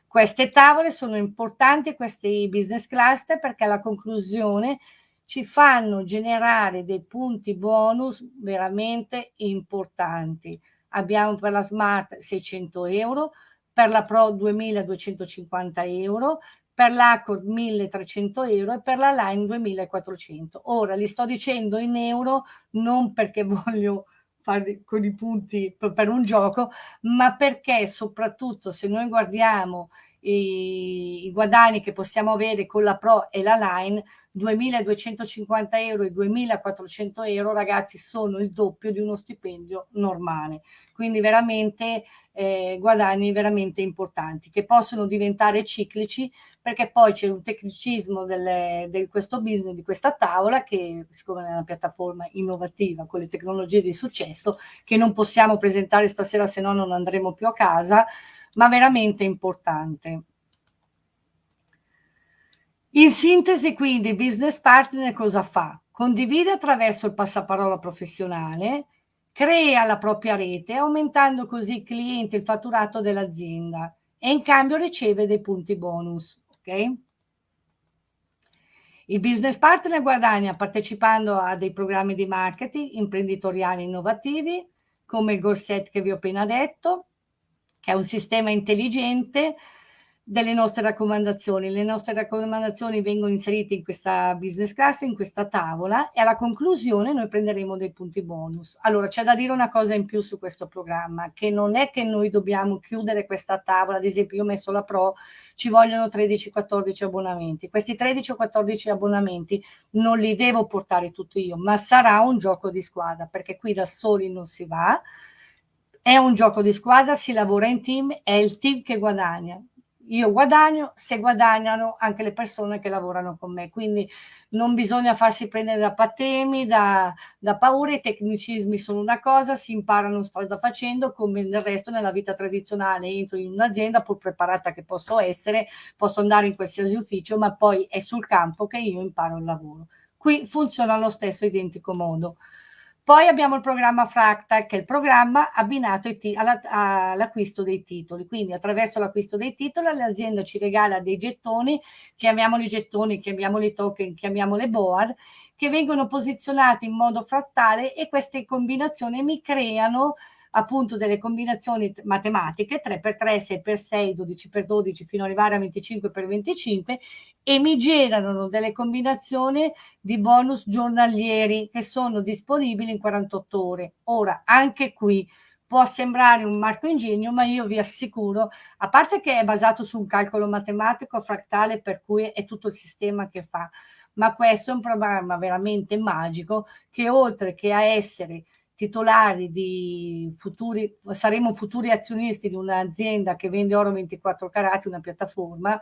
Queste tavole sono importanti, questi business cluster, perché alla conclusione ci fanno generare dei punti bonus veramente importanti. Abbiamo per la Smart 600 euro, per la Pro 2250 euro, per l'Accord 1300 euro e per la Line 2400. Ora li sto dicendo in euro non perché voglio fare con i punti per un gioco, ma perché soprattutto se noi guardiamo i, i guadagni che possiamo avere con la Pro e la Line, 2.250 euro e 2.400 euro, ragazzi, sono il doppio di uno stipendio normale. Quindi veramente eh, guadagni veramente importanti che possono diventare ciclici perché poi c'è un tecnicismo di questo business, di questa tavola che siccome è una piattaforma innovativa con le tecnologie di successo che non possiamo presentare stasera se no non andremo più a casa, ma veramente importante. In sintesi, quindi, il business partner cosa fa? Condivide attraverso il passaparola professionale, crea la propria rete, aumentando così i clienti e il fatturato dell'azienda e in cambio riceve dei punti bonus. Ok? Il business partner guadagna partecipando a dei programmi di marketing imprenditoriali innovativi, come il Goal Set che vi ho appena detto, che è un sistema intelligente delle nostre raccomandazioni. Le nostre raccomandazioni vengono inserite in questa business class, in questa tavola e alla conclusione noi prenderemo dei punti bonus. Allora c'è da dire una cosa in più su questo programma, che non è che noi dobbiamo chiudere questa tavola, ad esempio io ho messo la Pro, ci vogliono 13-14 abbonamenti. Questi 13 o 14 abbonamenti non li devo portare tutti io, ma sarà un gioco di squadra, perché qui da soli non si va, è un gioco di squadra, si lavora in team, è il team che guadagna. Io guadagno se guadagnano anche le persone che lavorano con me, quindi non bisogna farsi prendere da patemi, da, da paure, i tecnicismi sono una cosa, si imparano strada facendo, come nel resto nella vita tradizionale. Entro in un'azienda, pur preparata che posso essere, posso andare in qualsiasi ufficio, ma poi è sul campo che io imparo il lavoro. Qui funziona allo stesso identico modo. Poi abbiamo il programma Fractal, che è il programma abbinato all'acquisto dei titoli. Quindi attraverso l'acquisto dei titoli l'azienda ci regala dei gettoni, chiamiamoli gettoni, chiamiamoli token, chiamiamoli board, che vengono posizionati in modo frattale e queste combinazioni mi creano appunto delle combinazioni matematiche 3x3, 6x6, 12x12 fino ad arrivare a 25x25 e mi generano delle combinazioni di bonus giornalieri che sono disponibili in 48 ore. Ora, anche qui può sembrare un marco ingegno, ma io vi assicuro, a parte che è basato su un calcolo matematico frattale per cui è tutto il sistema che fa, ma questo è un programma veramente magico che oltre che a essere titolari di futuri, saremo futuri azionisti di un'azienda che vende oro 24 carati, una piattaforma,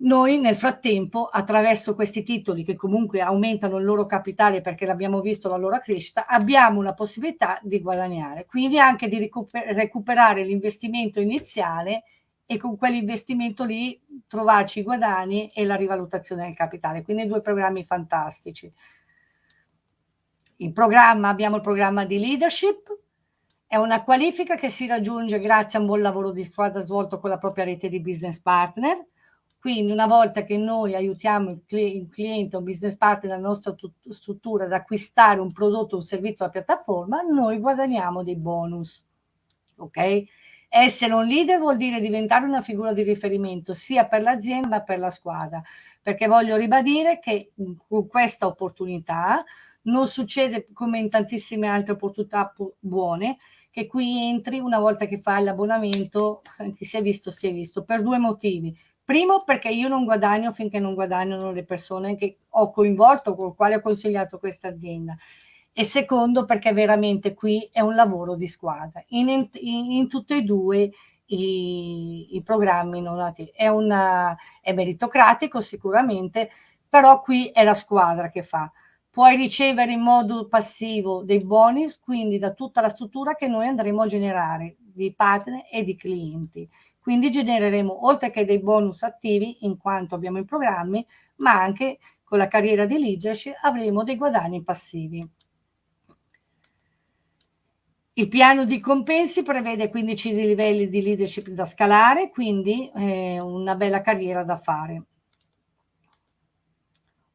noi nel frattempo, attraverso questi titoli che comunque aumentano il loro capitale perché l'abbiamo visto la loro crescita, abbiamo la possibilità di guadagnare, quindi anche di recuper recuperare l'investimento iniziale e con quell'investimento lì trovarci i guadagni e la rivalutazione del capitale. Quindi due programmi fantastici. Il programma, abbiamo il programma di leadership, è una qualifica che si raggiunge grazie a un buon lavoro di squadra svolto con la propria rete di business partner, quindi una volta che noi aiutiamo il, cliente o business partner della nostra struttura ad acquistare un prodotto o un servizio alla piattaforma, noi guadagniamo dei bonus. Ok? Essere un leader vuol dire diventare una figura di riferimento sia per l'azienda che per la squadra, perché voglio ribadire che con questa opportunità non succede come in tantissime altre opportunità buone, che qui entri una volta che fai l'abbonamento, ti si è visto, si è visto, per due motivi Primo perché io non guadagno finché non guadagnano le persone che ho coinvolto, con le quali ho consigliato questa azienda. E secondo perché veramente qui è un lavoro di squadra. In, in, in tutti e due i, i programmi non nati. È, una, è meritocratico sicuramente, però qui è la squadra che fa. Puoi ricevere in modo passivo dei bonus, quindi da tutta la struttura che noi andremo a generare di partner e di clienti. Quindi genereremo oltre che dei bonus attivi in quanto abbiamo i programmi, ma anche con la carriera di leadership avremo dei guadagni passivi. Il piano di compensi prevede 15 livelli di leadership da scalare, quindi eh, una bella carriera da fare.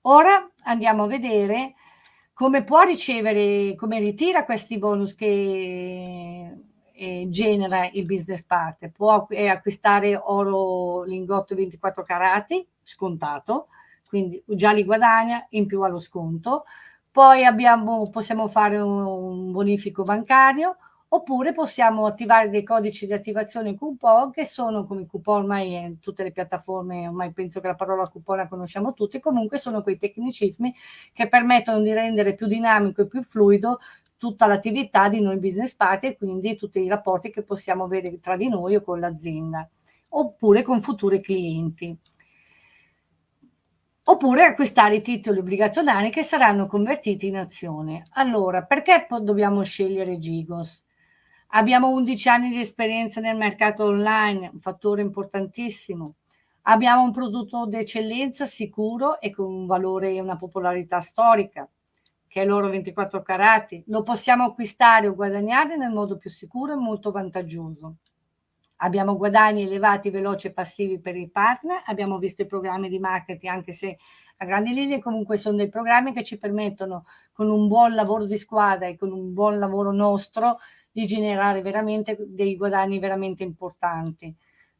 Ora andiamo a vedere come può ricevere, come ritira questi bonus che eh, genera il business partner. Può eh, acquistare oro lingotto 24 carati, scontato, quindi già li guadagna, in più allo sconto. Poi abbiamo, possiamo fare un bonifico bancario, oppure possiamo attivare dei codici di attivazione coupon che sono come coupon ormai in tutte le piattaforme, ormai penso che la parola coupon la conosciamo tutti, comunque sono quei tecnicismi che permettono di rendere più dinamico e più fluido tutta l'attività di noi business partner e quindi tutti i rapporti che possiamo avere tra di noi o con l'azienda oppure con futuri clienti oppure acquistare i titoli obbligazionari che saranno convertiti in azione. Allora, perché dobbiamo scegliere Gigos? Abbiamo 11 anni di esperienza nel mercato online, un fattore importantissimo. Abbiamo un prodotto d'eccellenza sicuro e con un valore e una popolarità storica che è l'oro 24 carati, lo possiamo acquistare o guadagnare nel modo più sicuro e molto vantaggioso. Abbiamo guadagni elevati, veloci e passivi per i partner, abbiamo visto i programmi di marketing, anche se a grandi linee comunque sono dei programmi che ci permettono con un buon lavoro di squadra e con un buon lavoro nostro di generare veramente dei guadagni veramente importanti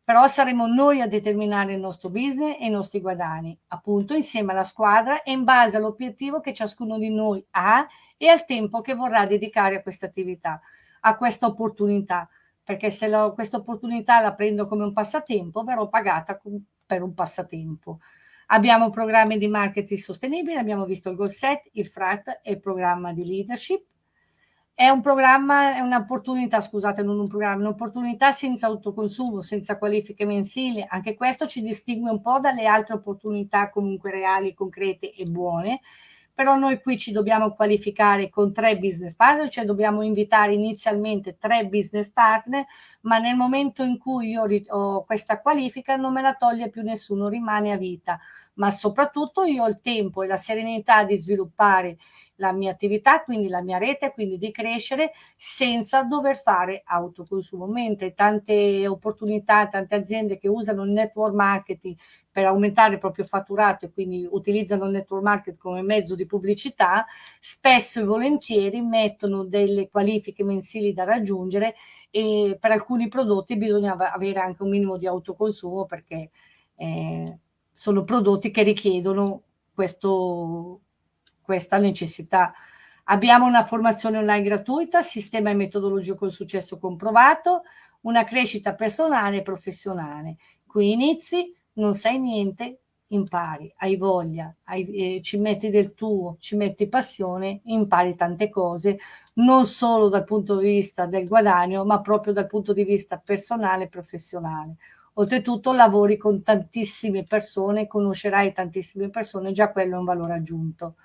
però saremo noi a determinare il nostro business e i nostri guadagni, appunto insieme alla squadra e in base all'obiettivo che ciascuno di noi ha e al tempo che vorrà dedicare a questa attività, a questa opportunità, perché se questa opportunità la prendo come un passatempo, verrò pagata per un passatempo. Abbiamo programmi di marketing sostenibile, abbiamo visto il goal set, il frat e il programma di leadership è un programma, è un'opportunità, scusate, non un programma, un'opportunità senza autoconsumo, senza qualifiche mensili. Anche questo ci distingue un po' dalle altre opportunità comunque reali, concrete e buone. Però noi qui ci dobbiamo qualificare con tre business partner, cioè dobbiamo invitare inizialmente tre business partner, ma nel momento in cui io ho questa qualifica non me la toglie più nessuno, rimane a vita. Ma soprattutto io ho il tempo e la serenità di sviluppare la mia attività, quindi la mia rete, quindi di crescere senza dover fare autoconsumo, mentre tante opportunità, tante aziende che usano il network marketing per aumentare il proprio fatturato e quindi utilizzano il network marketing come mezzo di pubblicità, spesso e volentieri mettono delle qualifiche mensili da raggiungere e per alcuni prodotti bisogna avere anche un minimo di autoconsumo perché eh, sono prodotti che richiedono questo, questa necessità. Abbiamo una formazione online gratuita, sistema e metodologia con successo comprovato, una crescita personale e professionale. Qui inizi, non sai niente, impari, hai voglia, hai, eh, ci metti del tuo, ci metti passione, impari tante cose, non solo dal punto di vista del guadagno, ma proprio dal punto di vista personale e professionale. Oltretutto lavori con tantissime persone, conoscerai tantissime persone, già quello è un valore aggiunto.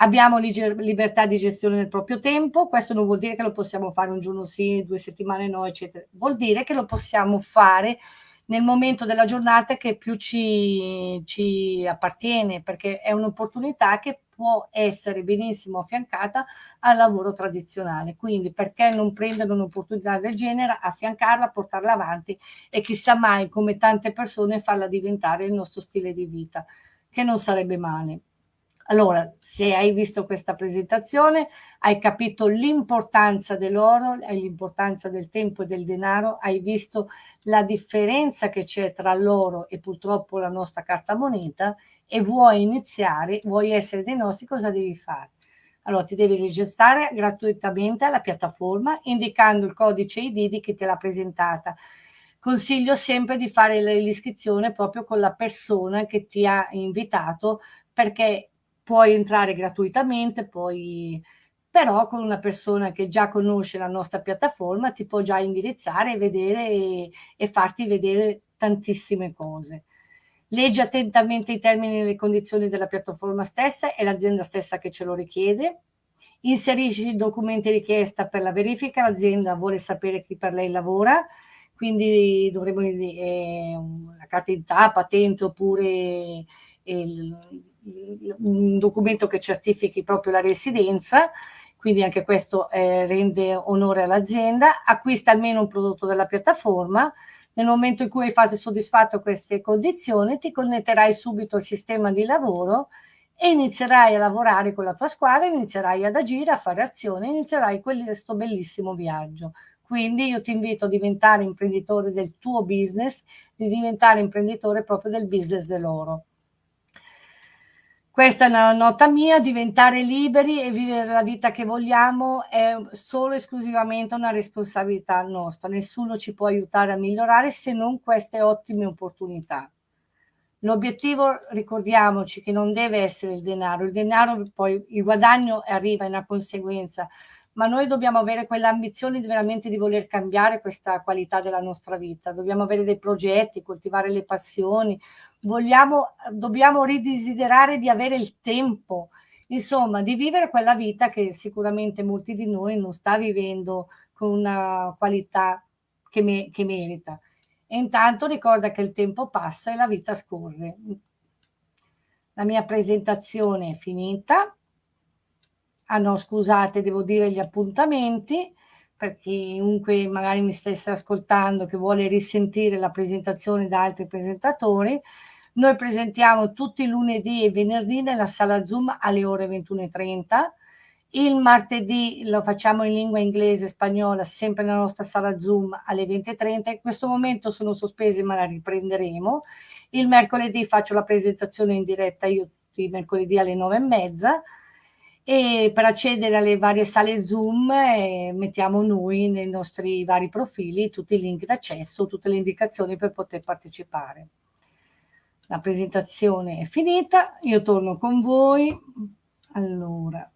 Abbiamo libertà di gestione del proprio tempo, questo non vuol dire che lo possiamo fare un giorno sì, due settimane no, eccetera. Vuol dire che lo possiamo fare nel momento della giornata che più ci, ci appartiene, perché è un'opportunità che può essere benissimo affiancata al lavoro tradizionale. Quindi perché non prendere un'opportunità del genere, affiancarla, portarla avanti e chissà mai come tante persone farla diventare il nostro stile di vita, che non sarebbe male. Allora, se hai visto questa presentazione, hai capito l'importanza dell'oro, l'importanza del tempo e del denaro, hai visto la differenza che c'è tra l'oro e purtroppo la nostra carta moneta e vuoi iniziare, vuoi essere dei nostri, cosa devi fare? Allora ti devi registrare gratuitamente alla piattaforma indicando il codice ID di chi te l'ha presentata. Consiglio sempre di fare l'iscrizione proprio con la persona che ti ha invitato perché puoi entrare gratuitamente, poi però con una persona che già conosce la nostra piattaforma ti può già indirizzare e vedere e, farti vedere tantissime cose. Leggi attentamente i termini e le condizioni della piattaforma stessa, è l'azienda stessa che ce lo richiede. Inserisci i documenti richiesta per la verifica, l'azienda vuole sapere chi per lei lavora, quindi dovremo eh, la carta d'identità, patente oppure il, un documento che certifichi proprio la residenza, quindi anche questo eh, rende onore all'azienda, acquista almeno un prodotto della piattaforma, nel momento in cui hai fatto soddisfatto queste condizioni ti connetterai subito al sistema di lavoro e inizierai a lavorare con la tua squadra, inizierai ad agire, a fare azione, inizierai questo bellissimo viaggio. Quindi io ti invito a diventare imprenditore del tuo business, di diventare imprenditore proprio del business dell'oro. Questa è una nota mia, diventare liberi e vivere la vita che vogliamo è solo e esclusivamente una responsabilità nostra, nessuno ci può aiutare a migliorare se non queste ottime opportunità. L'obiettivo, ricordiamoci, che non deve essere il denaro, il denaro poi, il guadagno arriva in una conseguenza, ma noi dobbiamo avere quell'ambizione di veramente di voler cambiare questa qualità della nostra vita, dobbiamo avere dei progetti, coltivare le passioni, vogliamo, dobbiamo ridesiderare di avere il tempo, insomma, di vivere quella vita che sicuramente molti di noi non sta vivendo con una qualità che, me, che merita. E intanto ricorda che il tempo passa e la vita scorre. La mia presentazione è finita. Ah no, scusate, devo dire gli appuntamenti per chiunque magari mi stesse ascoltando che vuole risentire la presentazione da altri presentatori. Noi presentiamo tutti i lunedì e venerdì nella sala Zoom alle ore 21.30. Il martedì lo facciamo in lingua inglese e spagnola, sempre nella nostra sala Zoom alle 20.30. In questo momento sono sospese, ma la riprenderemo. Il mercoledì faccio la presentazione in diretta io mercoledì alle 9.30 e per accedere alle varie sale Zoom eh, mettiamo noi nei nostri vari profili tutti i link d'accesso, tutte le indicazioni per poter partecipare. La presentazione è finita, io torno con voi. Allora.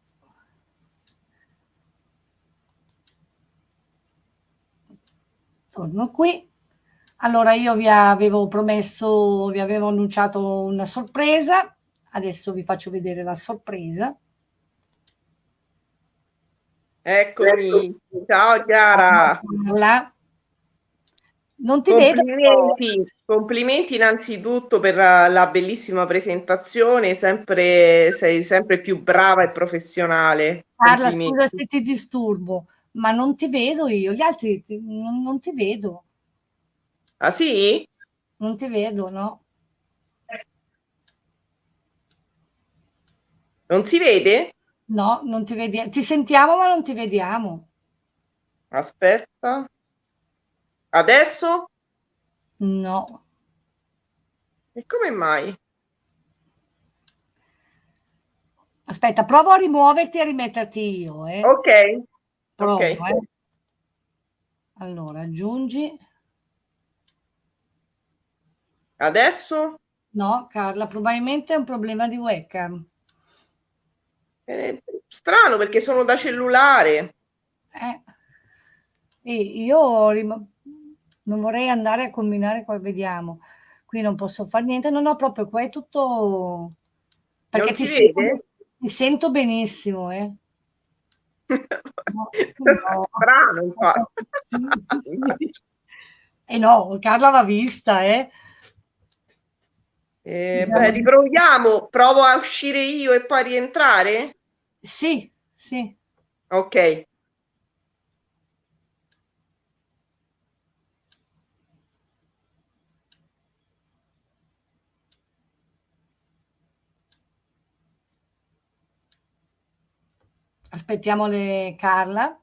Torno qui. Allora io vi avevo promesso, vi avevo annunciato una sorpresa, adesso vi faccio vedere la sorpresa.
Eccomi, ciao Chiara.
Non ti vedo.
Complimenti, Complimenti innanzitutto per la, la bellissima presentazione, sempre, sei sempre più brava e professionale.
Carla,
Complimenti.
scusa se ti disturbo, ma non ti vedo io, gli altri ti- non, non ti vedo,
Ah sì?
non ti vedo, no?
Non si vede?
No, non ti vediamo. Ti sentiamo, ma non ti vediamo.
Aspetta. Adesso?
No.
E come mai?
Aspetta, provo a rimuoverti e a rimetterti io, eh.
Ok.
Provo,
ok.
eh. Allora, aggiungi.
Adesso?
No, Carla, probabilmente è un problema di webcam.
Eh, strano perché sono da cellulare.
Eh. E io rim- non vorrei andare a combinare qua, vediamo. Qui non posso fare niente, no, no, proprio qua è tutto... Perché
Non
ti sento, ti sento benissimo, eh. No, no.
Strano, infatti.
Eh no, Carla va vista, eh.
Eh, beh, riproviamo. Provo a uscire io e poi rientrare?
Sì, sì.
Ok.
Aspettiamo le Carla.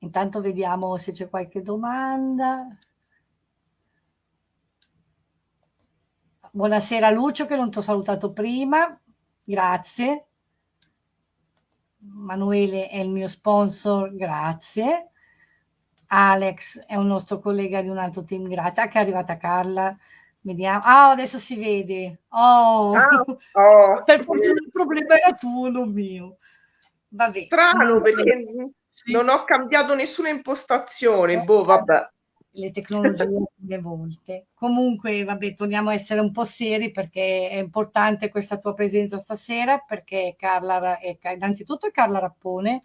Intanto vediamo se c'è qualche domanda. Buonasera Lucio che non ti ho salutato prima, grazie. Manuele è il mio sponsor, grazie. Alex è un nostro collega di un altro team, grazie. Ah, che è arrivata Carla. Vediamo. Ah, adesso si vede. Oh,
Ah, oh.
per fortuna il problema era tuo, non mio. Vabbè.
Strano perché non ho cambiato nessuna impostazione. Boh, vabbè.
Le tecnologie le volte. Comunque, vabbè, torniamo a essere un po' seri perché è importante questa tua presenza stasera perché Carla, è, innanzitutto è Carla Rappone,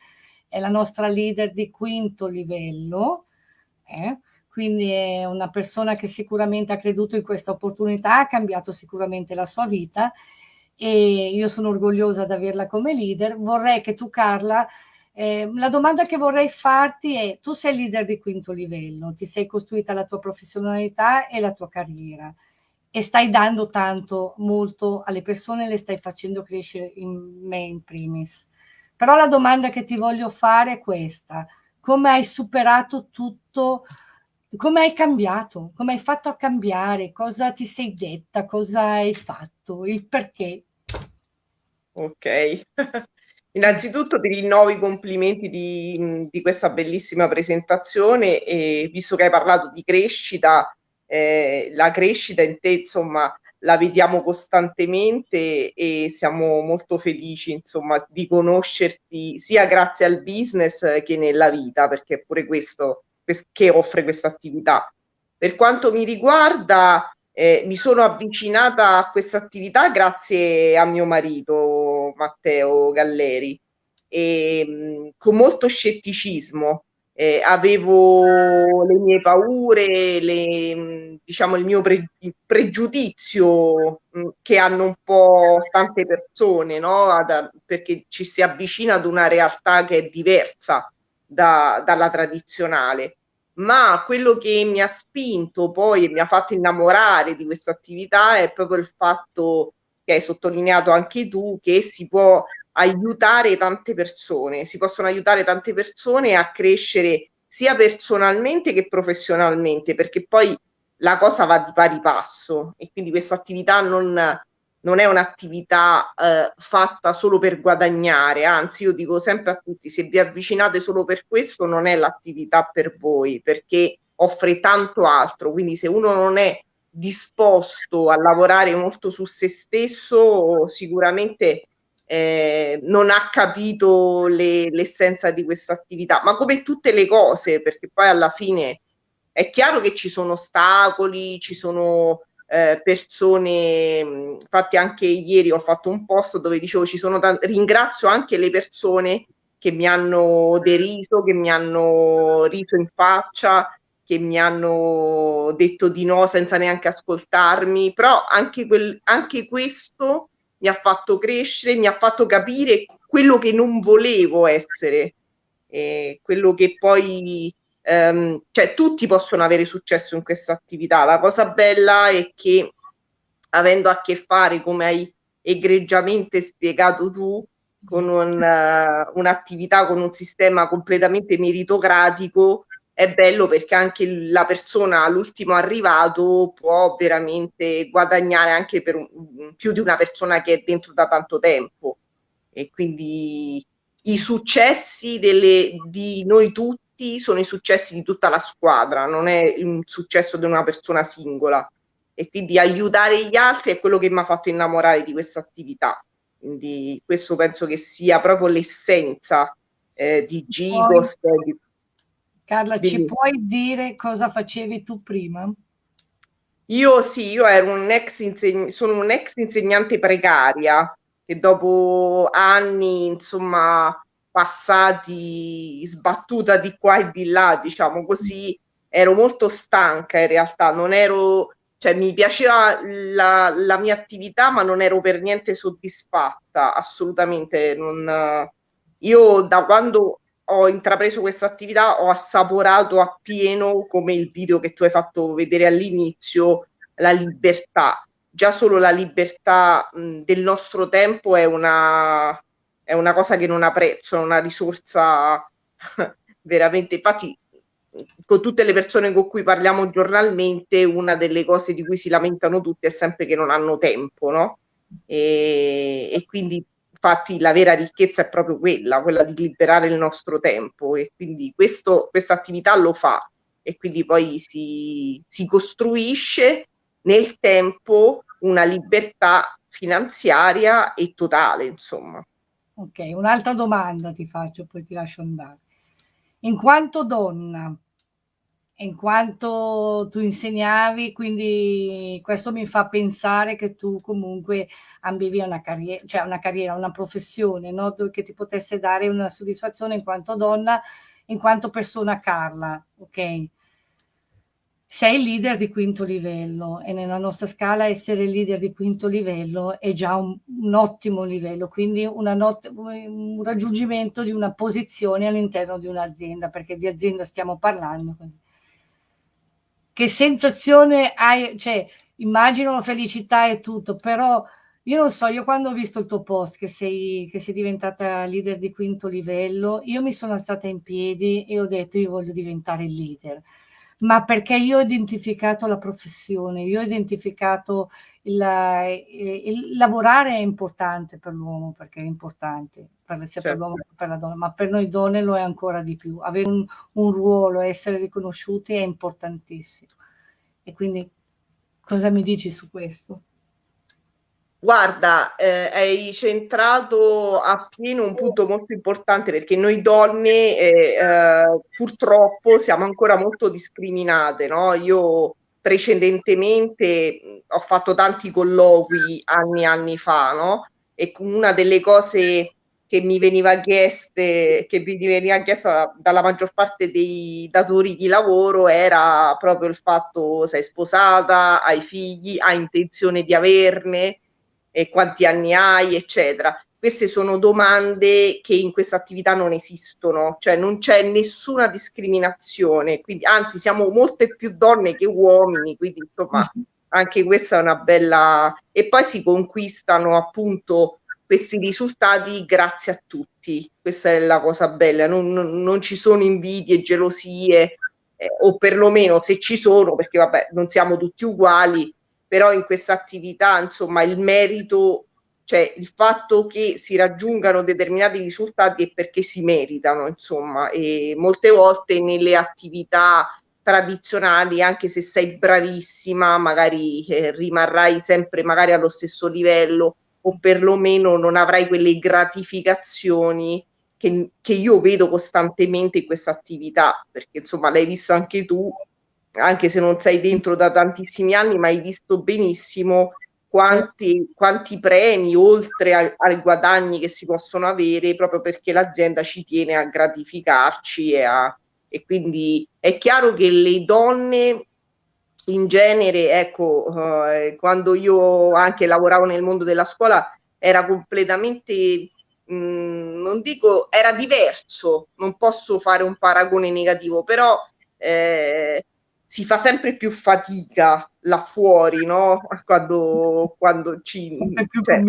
è la nostra leader di quinto livello, eh? quindi è una persona che sicuramente ha creduto in questa opportunità, ha cambiato sicuramente la sua vita e io sono orgogliosa di averla come leader. Vorrei che tu, Carla, eh, la domanda che vorrei farti è, tu sei leader di quinto livello, ti sei costruita la tua professionalità e la tua carriera e stai dando tanto, molto alle persone, le stai facendo crescere in me in primis. Però la domanda che ti voglio fare è questa, come hai superato tutto, come hai cambiato, come hai fatto a cambiare, cosa ti sei detta, cosa hai fatto, il perché.
Ok. Innanzitutto ti rinnovo i complimenti di, di, questa bellissima presentazione e visto che hai parlato di crescita, eh, la crescita in te insomma la vediamo costantemente e siamo molto felici insomma di conoscerti sia grazie al business che nella vita perché è pure questo che offre questa attività. Per quanto mi riguarda eh, mi sono avvicinata a questa attività grazie a mio marito Matteo Galleri e mh, con molto scetticismo. Eh, avevo le mie paure, le, mh, diciamo il mio pre- pregiudizio mh, che hanno un po' tante persone, no? Ad, perché ci si avvicina ad una realtà che è diversa da, dalla tradizionale ma quello che mi ha spinto poi e mi ha fatto innamorare di questa attività è proprio il fatto che hai sottolineato anche tu che si può aiutare tante persone, si possono aiutare tante persone a crescere sia personalmente che professionalmente, perché poi la cosa va di pari passo e quindi questa attività non, non è un'attività eh, fatta solo per guadagnare, anzi io dico sempre a tutti, se vi avvicinate solo per questo non è l'attività per voi, perché offre tanto altro, quindi se uno non è disposto a lavorare molto su se stesso, sicuramente eh, non ha capito le, l'essenza di questa attività, ma come tutte le cose, perché poi alla fine è chiaro che ci sono ostacoli, ci sono eh, persone, infatti anche ieri ho fatto un post dove dicevo ci sono t- ringrazio anche le persone che mi hanno deriso, che mi hanno riso in faccia, che mi hanno detto di no senza neanche ascoltarmi, però anche, quel, anche questo mi ha fatto crescere, mi ha fatto capire quello che non volevo essere, eh, quello che poi, ehm, cioè tutti possono avere successo in questa attività. La cosa bella è che avendo a che fare, come hai egregiamente spiegato tu, con un, uh, un'attività, con un sistema completamente meritocratico, è bello perché anche la persona, l'ultimo arrivato, può veramente guadagnare anche per un, più di una persona che è dentro da tanto tempo. E quindi i successi delle, di noi tutti sono i successi di tutta la squadra, non è un successo di una persona singola. E quindi aiutare gli altri è quello che mi ha fatto innamorare di questa attività. Quindi questo penso che sia proprio l'essenza eh, di Gigos. Di
Carla, Quindi, ci puoi dire cosa facevi tu prima?
Io sì, io ero un ex inseg- sono un ex insegnante precaria che dopo anni, insomma, passati sbattuta di qua e di là, diciamo così, ero molto stanca in realtà, non ero, cioè mi piaceva la, la mia attività, ma non ero per niente soddisfatta, assolutamente. Non, io da quando ho intrapreso questa attività, ho assaporato appieno, come il video che tu hai fatto vedere all'inizio, la libertà. Già solo la libertà mh, del nostro tempo è una, è una cosa che non ha prezzo, è una risorsa veramente. Infatti, con tutte le persone con cui parliamo giornalmente, una delle cose di cui si lamentano tutti è sempre che non hanno tempo, no? E, e quindi infatti la vera ricchezza è proprio quella, quella di liberare il nostro tempo e quindi questa attività lo fa e quindi poi si, si costruisce nel tempo una libertà finanziaria e totale, insomma.
Ok, un'altra domanda ti faccio, poi ti lascio andare. In quanto donna, in quanto tu insegnavi, quindi questo mi fa pensare che tu comunque ambivi una carriera, cioè una carriera, una professione, no? che ti potesse dare una soddisfazione in quanto donna, in quanto persona Carla, ok? Sei leader di quinto livello e nella nostra scala essere leader di quinto livello è già un, un ottimo livello, quindi not- un raggiungimento di una posizione all'interno di un'azienda, perché di azienda stiamo parlando. Che sensazione hai, cioè immagino la felicità e tutto, però io non so, io quando ho visto il tuo post che sei, che sei diventata leader di quinto livello, io mi sono alzata in piedi e ho detto io voglio diventare leader, ma perché io ho identificato la professione, io ho identificato il, il, il lavorare è importante per l'uomo, perché è importante, per, sia certo. per l'uomo che per la donna, ma per noi donne lo è ancora di più. Avere un, un ruolo, essere riconosciuti è importantissimo. E quindi cosa mi dici su questo?
Guarda, eh, hai centrato appieno un punto molto importante perché noi donne eh, eh, purtroppo siamo ancora molto discriminate, no? Io precedentemente ho fatto tanti colloqui anni e anni fa, no? E una delle cose che mi veniva chieste, che mi veniva chiesta dalla maggior parte dei datori di lavoro era proprio il fatto sei sposata, hai figli, hai intenzione di averne, e quanti anni hai, eccetera. Queste sono domande che in questa attività non esistono, cioè non c'è nessuna discriminazione, quindi anzi siamo molte più donne che uomini, quindi insomma anche questa è una bella... e poi si conquistano appunto questi risultati grazie a tutti, questa è la cosa bella, non, non, non ci sono invidie, gelosie, eh, o perlomeno se ci sono, perché vabbè non siamo tutti uguali, però in questa attività insomma il merito cioè il fatto che si raggiungano determinati risultati è perché si meritano insomma e molte volte nelle attività tradizionali anche se sei bravissima magari eh, rimarrai sempre magari allo stesso livello o perlomeno non avrai quelle gratificazioni che, che io vedo costantemente in questa attività perché insomma l'hai visto anche tu anche se non sei dentro da tantissimi anni, ma hai visto benissimo quanti, quanti premi oltre ai guadagni che si possono avere proprio perché l'azienda ci tiene a gratificarci e a, e quindi è chiaro che le donne in genere, ecco, eh, quando io anche lavoravo nel mondo della scuola era completamente, mh, mm, non dico, era diverso, non posso fare un paragone negativo, però eh, si fa sempre più fatica là fuori, no? Quando, quando ci... Cioè,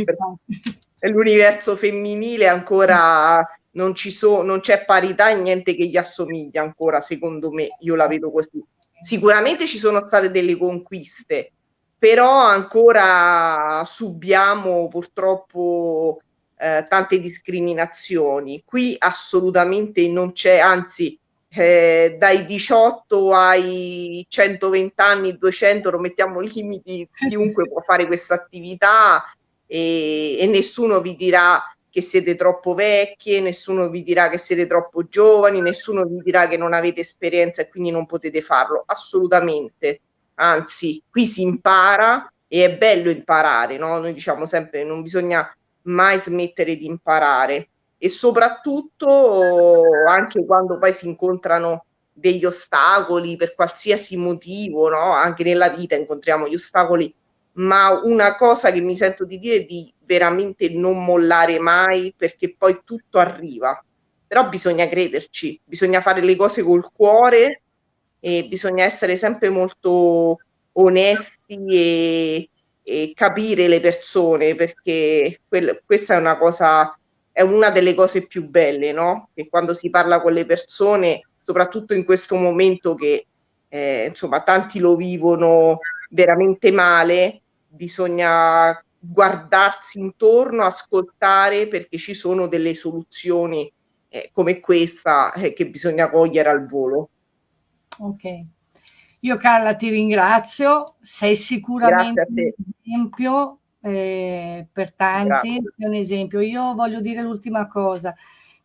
l'universo femminile ancora non, ci so, non c'è parità e niente che gli assomiglia ancora, secondo me, io la vedo così. Sicuramente ci sono state delle conquiste, però ancora subiamo purtroppo eh, tante discriminazioni. Qui assolutamente non c'è, anzi eh, dai 18 ai 120 anni, 200, non mettiamo limiti, chiunque può fare questa attività e, e nessuno vi dirà che siete troppo vecchie, nessuno vi dirà che siete troppo giovani, nessuno vi dirà che non avete esperienza e quindi non potete farlo, assolutamente. Anzi, qui si impara e è bello imparare, no? Noi diciamo sempre non bisogna mai smettere di imparare e soprattutto anche quando poi si incontrano degli ostacoli per qualsiasi motivo, no? Anche nella vita incontriamo gli ostacoli ma una cosa che mi sento di dire è di veramente non mollare mai perché poi tutto arriva. Però bisogna crederci, bisogna fare le cose col cuore e bisogna essere sempre molto onesti e, e capire le persone perché quel, questa è una cosa, è una delle cose più belle, no? Che quando si parla con le persone, soprattutto in questo momento che eh, insomma tanti lo vivono veramente male, bisogna guardarsi intorno, ascoltare perché ci sono delle soluzioni eh, come questa eh, che bisogna cogliere al volo.
Ok. Io Carla ti ringrazio, sei sicuramente un esempio eh, per tanti, è un esempio. Io voglio dire l'ultima cosa,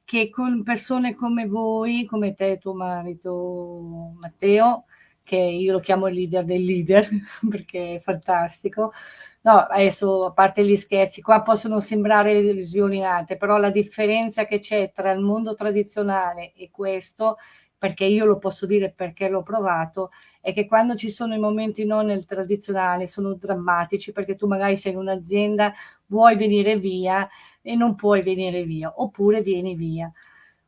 che con persone come voi, come te e tuo marito Matteo, che io lo chiamo il leader del leader, perché è fantastico. No, adesso a parte gli scherzi, qua possono sembrare visioni alte, però la differenza che c'è tra il mondo tradizionale e questo, perché io lo posso dire perché l'ho provato, è che quando ci sono i momenti non nel tradizionale sono drammatici, perché tu magari sei in un'azienda, vuoi venire via e non puoi venire via, oppure vieni via.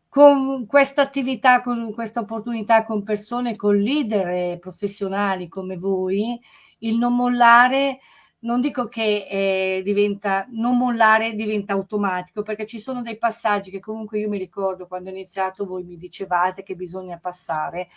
Con questa attività, con questa opportunità con persone, con leader professionali come voi, il non mollare, non dico che eh, diventa, non mollare diventa automatico, perché ci sono dei passaggi che comunque io mi ricordo quando ho iniziato voi mi dicevate che bisogna passare,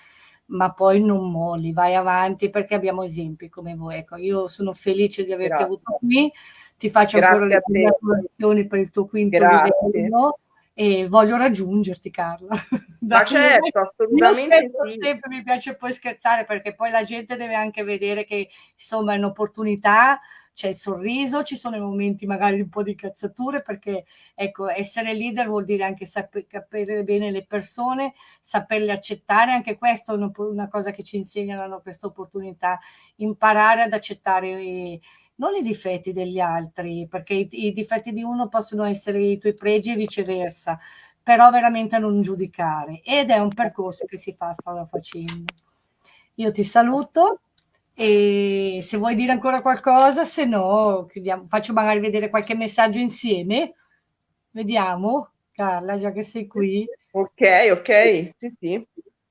ma poi non molli, vai avanti perché abbiamo esempi come voi. Ecco, io sono felice di averti Grazie. avuto qui, ti faccio Grazie ancora le congratulazioni per il tuo quinto Grazie. livello e voglio raggiungerti Carla.
Ma certo, assolutamente
sì. sempre mi piace poi scherzare perché poi la gente deve anche vedere che insomma è un'opportunità, c'è il sorriso, ci sono i momenti magari un po' di cazzature perché ecco, essere leader vuol dire anche sapere bene le persone, saperle accettare, anche questo è una cosa che ci insegnano questa opportunità, imparare ad accettare non i difetti degli altri, perché i, i, difetti di uno possono essere i tuoi pregi e viceversa, però veramente non giudicare. Ed è un percorso che si fa strada facendo. Io ti saluto e se vuoi dire ancora qualcosa, se no chiudiamo. faccio magari vedere qualche messaggio insieme. Vediamo, Carla, già che sei qui.
Ok, ok, sì, sì.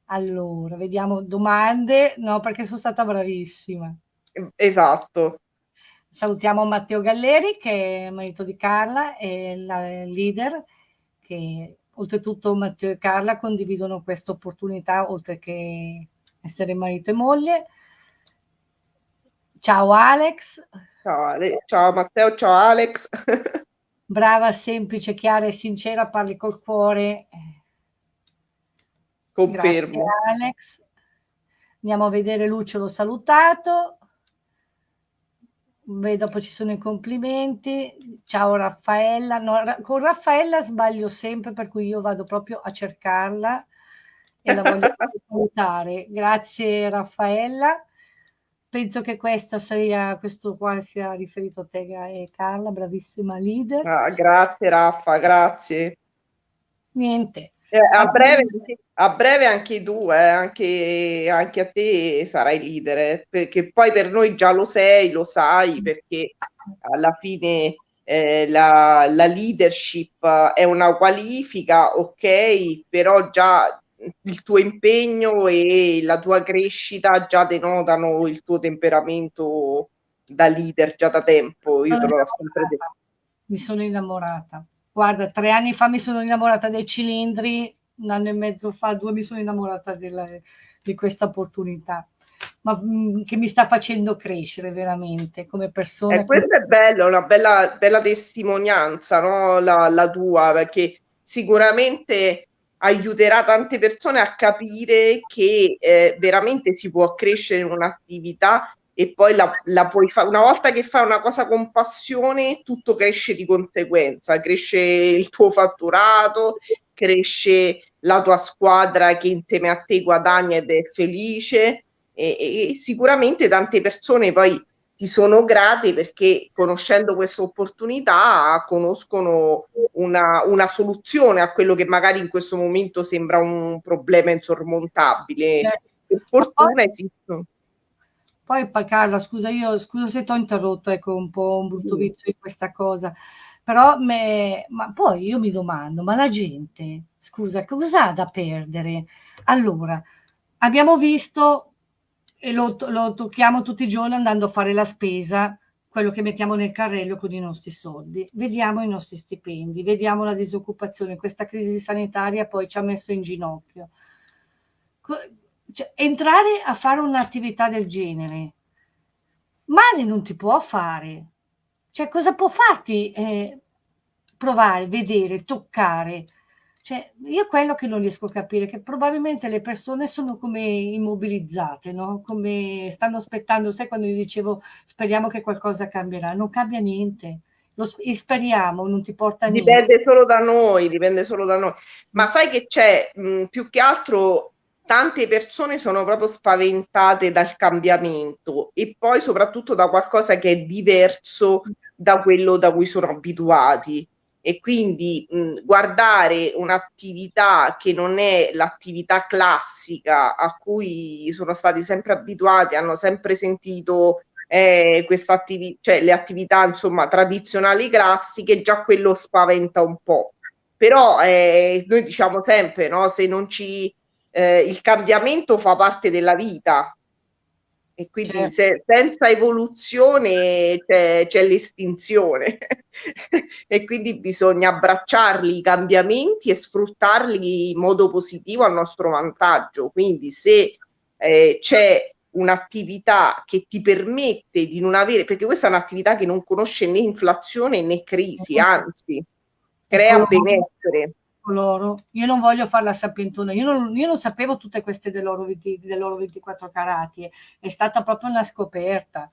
Allora, vediamo domande. No, perché sono stata bravissima.
Esatto.
Salutiamo Matteo Galleri che è marito di Carla e la leader che oltretutto Matteo e Carla condividono questa opportunità oltre che essere marito e moglie. Ciao Alex.
Ciao, Ale ciao Matteo, ciao Alex.
Brava, semplice, chiara e sincera, parli col cuore.
Confermo.
Grazie, Alex. Andiamo a vedere Lucio, l'ho salutato. Beh, dopo ci sono i complimenti. Ciao Raffaella. No, con Raffaella sbaglio sempre, per cui io vado proprio a cercarla e la voglio salutare. Grazie Raffaella. Penso che questa sia, questo qua sia riferito a te e Carla, bravissima leader.
Ah, grazie Raffa, grazie.
Niente.
Eh, a, breve, a, breve, anche tu, eh, anche, anche, a te sarai leader, eh, perché poi per noi già lo sei, lo sai, perché alla fine eh, la, la, leadership è una qualifica, ok, però già il tuo impegno e la tua crescita già denotano il tuo temperamento da leader già da tempo. Io te l'ho sempre detto.
Mi sono innamorata. Guarda, tre anni fa mi sono innamorata dei cilindri, un anno e mezzo fa, due mi sono innamorata della, di questa opportunità, ma mh, mm, che mi sta facendo crescere veramente come persona.
Eh, questo è bello, una bella, bella testimonianza, no? la, la tua, perché sicuramente aiuterà tante persone a capire che eh, veramente si può crescere in un'attività e poi la, la puoi fare una volta che fai una cosa con passione tutto cresce di conseguenza cresce il tuo fatturato cresce la tua squadra che insieme a te guadagna ed è felice e, e sicuramente tante persone poi ti sono grate perché conoscendo questa opportunità conoscono una, una, soluzione a quello che magari in questo momento sembra un problema insormontabile. Certo. Per fortuna esistono.
Poi Carla, scusa, io scusa se ti ho interrotto, ecco un po' un brutto vizio di questa cosa, però me, ma poi io mi domando, ma la gente, scusa, cosa ha da perdere? Allora, abbiamo visto, e lo, lo tocchiamo tutti i giorni andando a fare la spesa, quello che mettiamo nel carrello con i nostri soldi, vediamo i nostri stipendi, vediamo la disoccupazione, questa crisi sanitaria poi ci ha messo in ginocchio cioè, entrare a fare un'attività del genere, male non ti può fare. Cioè, cosa può farti eh, provare, vedere, toccare? Cioè, io quello che non riesco a capire è che probabilmente le persone sono come immobilizzate, no? Come stanno aspettando, sai quando io dicevo speriamo che qualcosa cambierà, non cambia niente. Lo speriamo, non ti porta
niente. Dipende solo da noi, dipende solo da noi. Ma sai che c'è più che altro tante persone sono proprio spaventate dal cambiamento e poi soprattutto da qualcosa che è diverso da quello da cui sono abituati e quindi mh, guardare un'attività che non è l'attività classica a cui sono stati sempre abituati, hanno sempre sentito eh, attivi- cioè le attività insomma tradizionali classiche, già quello spaventa un po'. Però eh, noi diciamo sempre, no, se non ci eh, il cambiamento fa parte della vita. E quindi certo. se, senza evoluzione c'è, l'estinzione. E quindi bisogna abbracciarli i cambiamenti e sfruttarli in modo positivo a nostro vantaggio. Quindi se eh, c'è un'attività che ti permette di non avere, perché questa è un'attività che non conosce né inflazione né crisi, anzi crea benessere
loro. Io non voglio fare la sapientona, io non, io non sapevo tutte queste dell'oro, 20, dell'oro 24 carati, è stata proprio una scoperta,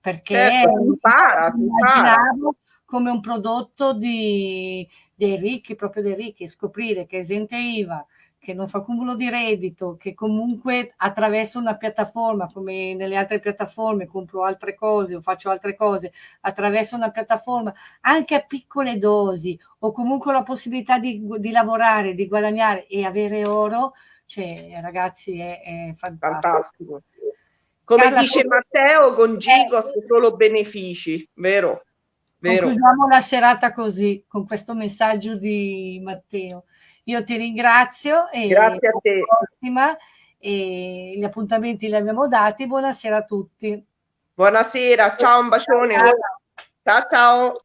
perché certo, impara, immaginavo come un prodotto di, dei ricchi, proprio dei ricchi, scoprire che esente IVA, che non fa cumulo di reddito, che comunque attraverso una piattaforma, come nelle altre piattaforme, compro altre cose o faccio altre cose, attraverso una piattaforma, anche a piccole dosi, o comunque la possibilità di, di lavorare, di guadagnare e avere oro, cioè ragazzi è, è fantastico. fantastico.
Come Carla, dice come... Matteo, con Gigos eh, solo benefici, vero?
vero? Concludiamo la serata così, con questo messaggio di Matteo. Io ti ringrazio e
Grazie a te.
Prossima, e gli appuntamenti li abbiamo dati. Buonasera a tutti.
Buonasera, ciao, un bacione. Ciao ciao.